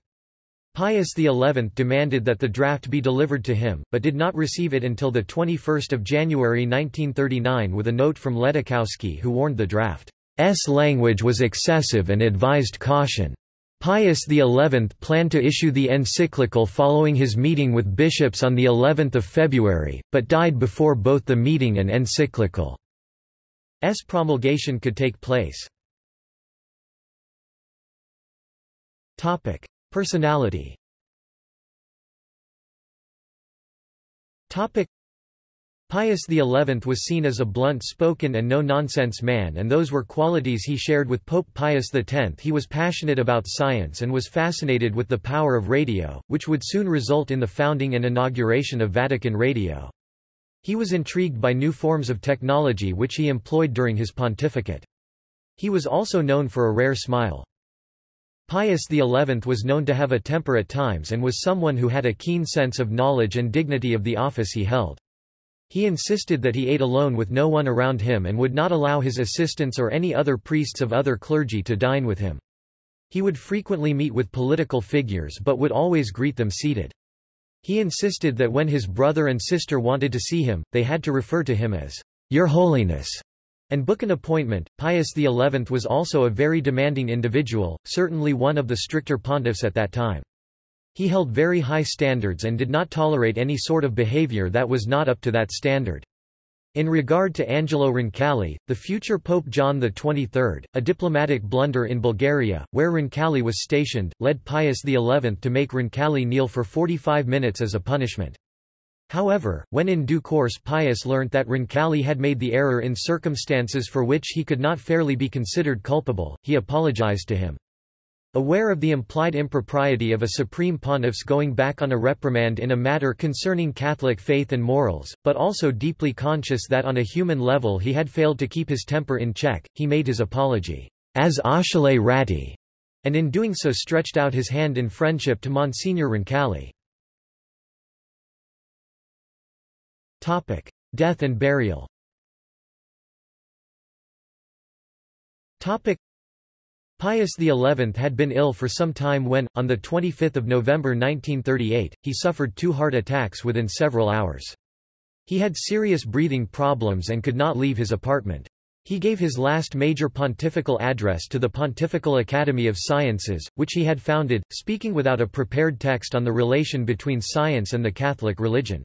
Pius XI demanded that the draft be delivered to him, but did not receive it until 21 January 1939 with a note from Ledóchowski who warned the draft's language was excessive and advised caution. Pius XI planned to issue the encyclical following his meeting with bishops on the 11th of February, but died before both the meeting and encyclical's promulgation could take place. Personality. Topic: Pius XI was seen as a blunt-spoken and no-nonsense man and those were qualities he shared with Pope Pius X. He was passionate about science and was fascinated with the power of radio, which would soon result in the founding and inauguration of Vatican Radio. He was intrigued by new forms of technology which he employed during his pontificate. He was also known for a rare smile. Pius XI was known to have a temper at times and was someone who had a keen sense of knowledge and dignity of the office he held. He insisted that he ate alone with no one around him and would not allow his assistants or any other priests of other clergy to dine with him. He would frequently meet with political figures but would always greet them seated. He insisted that when his brother and sister wanted to see him, they had to refer to him as, Your Holiness, and book an appointment. Pius XI was also a very demanding individual, certainly one of the stricter pontiffs at that time. He held very high standards and did not tolerate any sort of behavior that was not up to that standard. In regard to Angelo Roncalli, the future Pope John XXIII, a diplomatic blunder in Bulgaria, where Roncalli was stationed, led Pius XI to make Roncalli kneel for 45 minutes as a punishment. However, when in due course Pius learnt that Roncalli had made the error in circumstances for which he could not fairly be considered culpable, he apologized to him. Aware of the implied impropriety of a supreme pontiff's going back on a reprimand in a matter concerning Catholic faith and morals, but also deeply conscious that on a human level he had failed to keep his temper in check, he made his apology, as Achille Ratti, and in doing so stretched out his hand in friendship to Monsignor Roncalli. Death and burial Topic. Pius XI had been ill for some time when, on 25 November 1938, he suffered two heart attacks within several hours. He had serious breathing problems and could not leave his apartment. He gave his last major pontifical address to the Pontifical Academy of Sciences, which he had founded, speaking without a prepared text on the relation between science and the Catholic religion.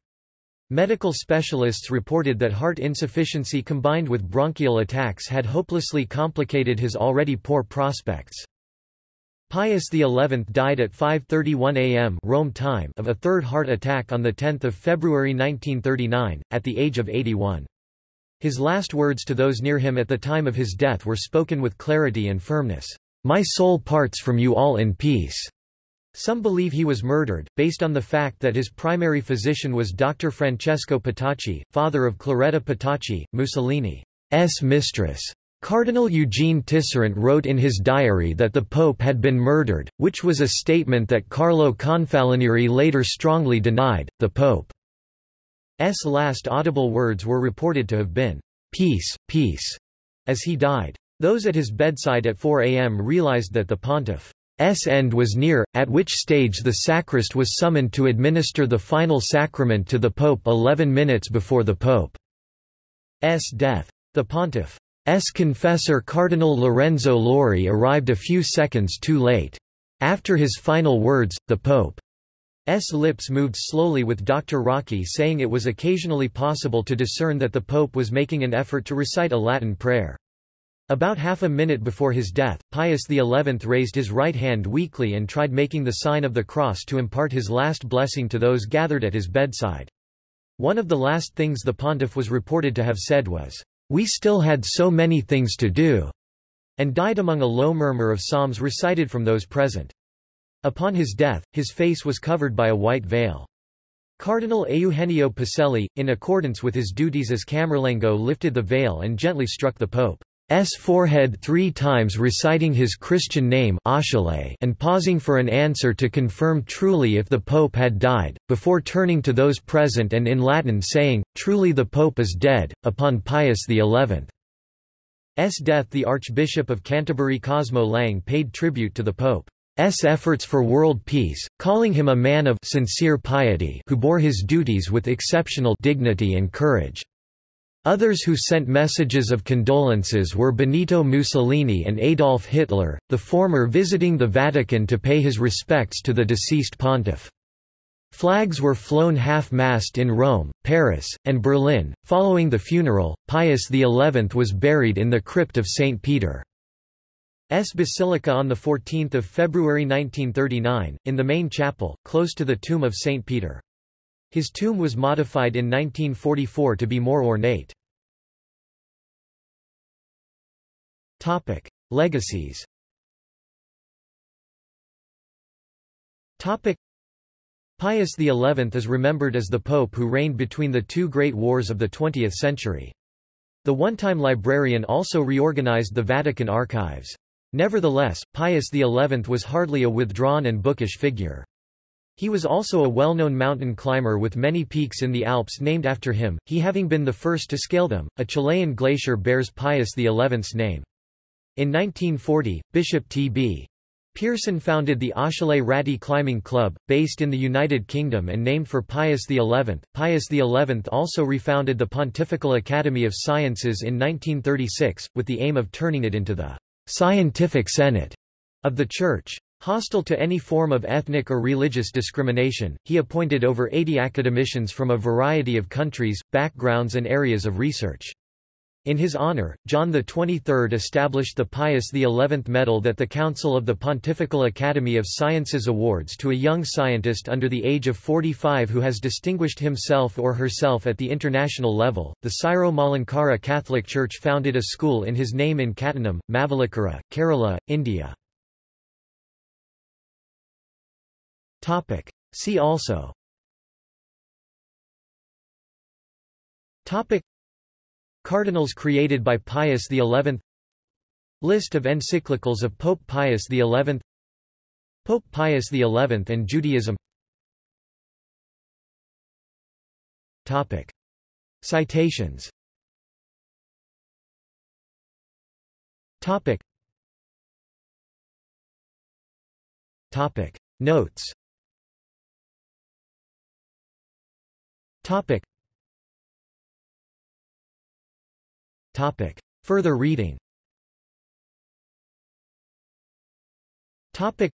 Medical specialists reported that heart insufficiency combined with bronchial attacks had hopelessly complicated his already poor prospects. Pius XI died at 5.31 am Rome time of a third heart attack on 10 February 1939, at the age of 81. His last words to those near him at the time of his death were spoken with clarity and firmness. My soul parts from you all in peace. Some believe he was murdered, based on the fact that his primary physician was Dr. Francesco Petacci, father of Claretta Petacci, Mussolini's mistress. Cardinal Eugene Tisserant wrote in his diary that the Pope had been murdered, which was a statement that Carlo Confalonieri later strongly denied. The Pope's last audible words were reported to have been, Peace, peace, as he died. Those at his bedside at 4 a.m. realized that the pontiff's end was near, at which stage the sacrist was summoned to administer the final sacrament to the Pope 11 minutes before the Pope's death. The pontiff S. confessor Cardinal Lorenzo Lauri arrived a few seconds too late. After his final words, the Pope's lips moved slowly with Dr. Rocchi saying it was occasionally possible to discern that the Pope was making an effort to recite a Latin prayer. About half a minute before his death, Pius XI raised his right hand weakly and tried making the sign of the cross to impart his last blessing to those gathered at his bedside. One of the last things the pontiff was reported to have said was, we still had so many things to do, and died among a low murmur of psalms recited from those present. Upon his death, his face was covered by a white veil. Cardinal Eugenio Pacelli, in accordance with his duties as Camerlengo lifted the veil and gently struck the Pope. S forehead three times reciting his Christian name and pausing for an answer to confirm truly if the Pope had died, before turning to those present and in Latin saying, Truly the Pope is dead. Upon Pius XI's death the Archbishop of Canterbury Cosmo Lang paid tribute to the Pope's efforts for world peace, calling him a man of sincere piety who bore his duties with exceptional dignity and courage. Others who sent messages of condolences were Benito Mussolini and Adolf Hitler, the former visiting the Vatican to pay his respects to the deceased pontiff. Flags were flown half-mast in Rome, Paris, and Berlin. Following the funeral, Pius XI was buried in the crypt of St. Peter's Basilica on 14 February 1939, in the main chapel, close to the tomb of St. Peter. His tomb was modified in 1944 to be more ornate. Topic: Legacies. Topic: Pius XI is remembered as the pope who reigned between the two great wars of the 20th century. The one-time librarian also reorganized the Vatican archives. Nevertheless, Pius XI was hardly a withdrawn and bookish figure. He was also a well-known mountain climber with many peaks in the Alps named after him, he having been the first to scale them. A Chilean glacier bears Pius XI's name. In 1940, Bishop T.B. Pearson founded the Achille Ratti Climbing Club, based in the United Kingdom and named for Pius XI. Pius XI also refounded the Pontifical Academy of Sciences in 1936, with the aim of turning it into the scientific senate of the Church. Hostile to any form of ethnic or religious discrimination, he appointed over 80 academicians from a variety of countries, backgrounds and areas of research. In his honor, John XXIII established the Pius XI Medal that the Council of the Pontifical Academy of Sciences awards to a young scientist under the age of 45 who has distinguished himself or herself at the international level. The Syro Malankara Catholic Church founded a school in his name in Kattanam, Mavelikara, Kerala, India. Topic. See also Topic. Cardinals created by Pius XI List of encyclicals of Pope Pius XI Pope Pius XI and Judaism Topic. Citations Topic. Topic. Notes Topic. Topic. Further reading Topic.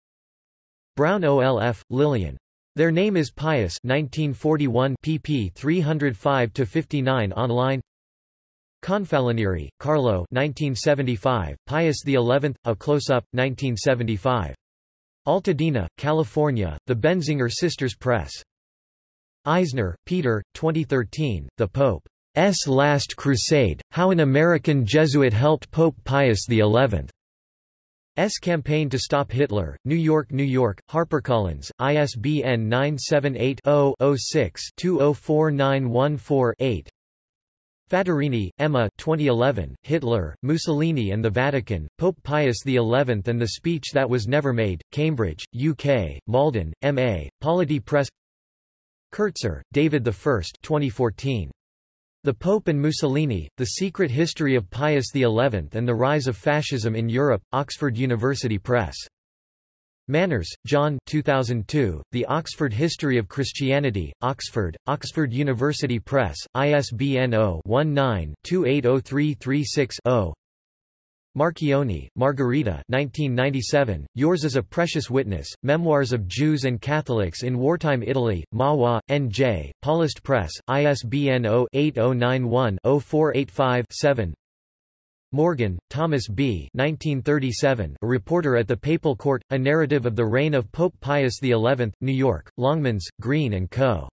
Browne-Olf, Lillian. Their Name is Pius 1941 pp 305 to 59 online Confalonieri, Carlo 1975, Pius XI, A Close-Up, 1975. Altadena, California, The Benziger Sisters Press. Eisner, Peter, 2013, The Pope's Last Crusade, How an American Jesuit Helped Pope Pius XI. S. Campaign to Stop Hitler, New York, New York, HarperCollins, ISBN 978-0-6-204914-8. Fattorini, Emma 2011, Hitler, Mussolini and the Vatican, Pope Pius XI and the Speech That Was Never Made, Cambridge, UK, Malden, M.A., Polity Press Kertzer, David I 2014. The Pope and Mussolini, The Secret History of Pius XI and the Rise of Fascism in Europe, Oxford University Press. Manners, John 2002, The Oxford History of Christianity, Oxford, Oxford University Press, ISBN 0-19-280336-0 Marchionni, Margherita 1997, Yours is a Precious Witness, Memoirs of Jews and Catholics in Wartime Italy, Mahwah, N.J., Paulist Press, ISBN 0-8091-0485-7 Morgan, Thomas B. 1937, a reporter at the Papal Court, A Narrative of the Reign of Pope Pius XI, New York, Longmans, Green & Co.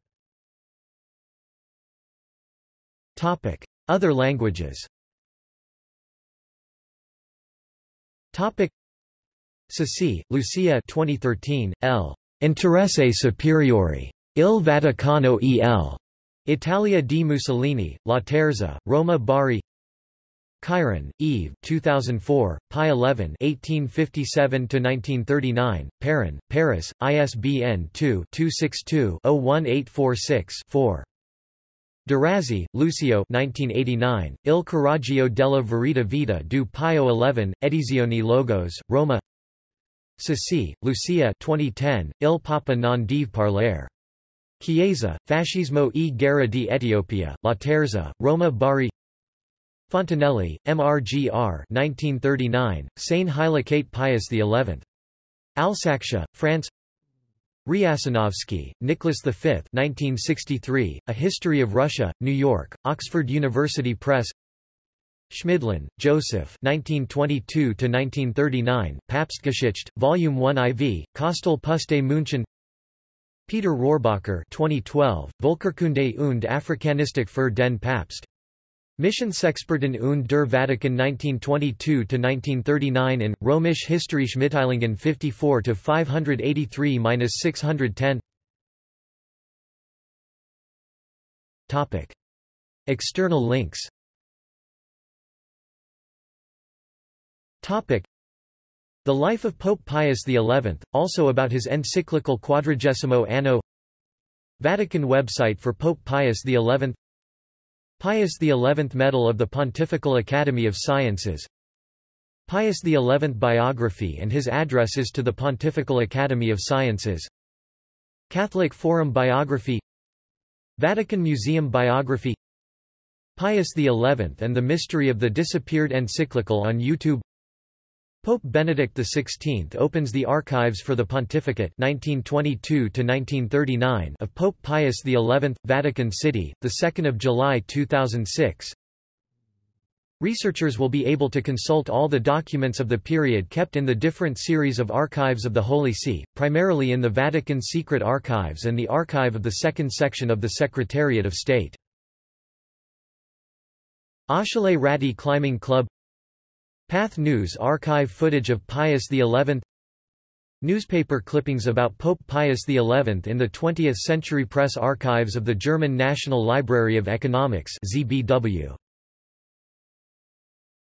Other languages Topic Ceci, Lucia 2013, L. Interesse superiore. Il Vaticano e l. Italia di Mussolini, Laterza, Roma Bari Chiron, Eve 2004, Pi 11 1857-1939, Perrin, Paris, ISBN 2-262-01846-4. D'Orazi, Lucio 1989, Il coraggio della verità vita du Pio XI, Edizioni Logos, Roma Ceci, Lucia 2010, Il Papa non deve parlare. Chiesa, Fascismo e guerra di Etiopia, Laterza, Roma Bari Fontanelli, MRGR 1939, Sane Hilakate Pius XI. Alsatia, France Riasanovsky, Nicholas V 1963, A History of Russia, New York, Oxford University Press Schmidlin, Joseph 1922–1939, Papstgeschichte, Volume 1 IV, Kösel Pustet München Peter Rohrbacher 2012, Volkerkunde und Afrikanistik für den Papst. Missionsexperten und der Vatikan 1922–1939 in, Römisch Historische Mitteilungen 54–583–610 External links. The Life of Pope Pius XI, also about his encyclical Quadragesimo Anno. Vatican website for Pope Pius XI Pius XI Medal of the Pontifical Academy of Sciences. Pius XI biography and his addresses to the Pontifical Academy of Sciences. Catholic Forum biography. Vatican Museum biography. Pius XI and the Mystery of the Disappeared encyclical on YouTube Pope Benedict XVI opens the archives for the pontificate 1922 of Pope Pius XI, Vatican City, 2 July 2006 Researchers will be able to consult all the documents of the period kept in the different series of archives of the Holy See, primarily in the Vatican Secret Archives and the archive of the second section of the Secretariat of State. Achille Ratti Climbing Club Pathé News archive footage of Pius XI Newspaper clippings about Pope Pius XI in the 20th Century Press archives of the German National Library of Economics ZBW.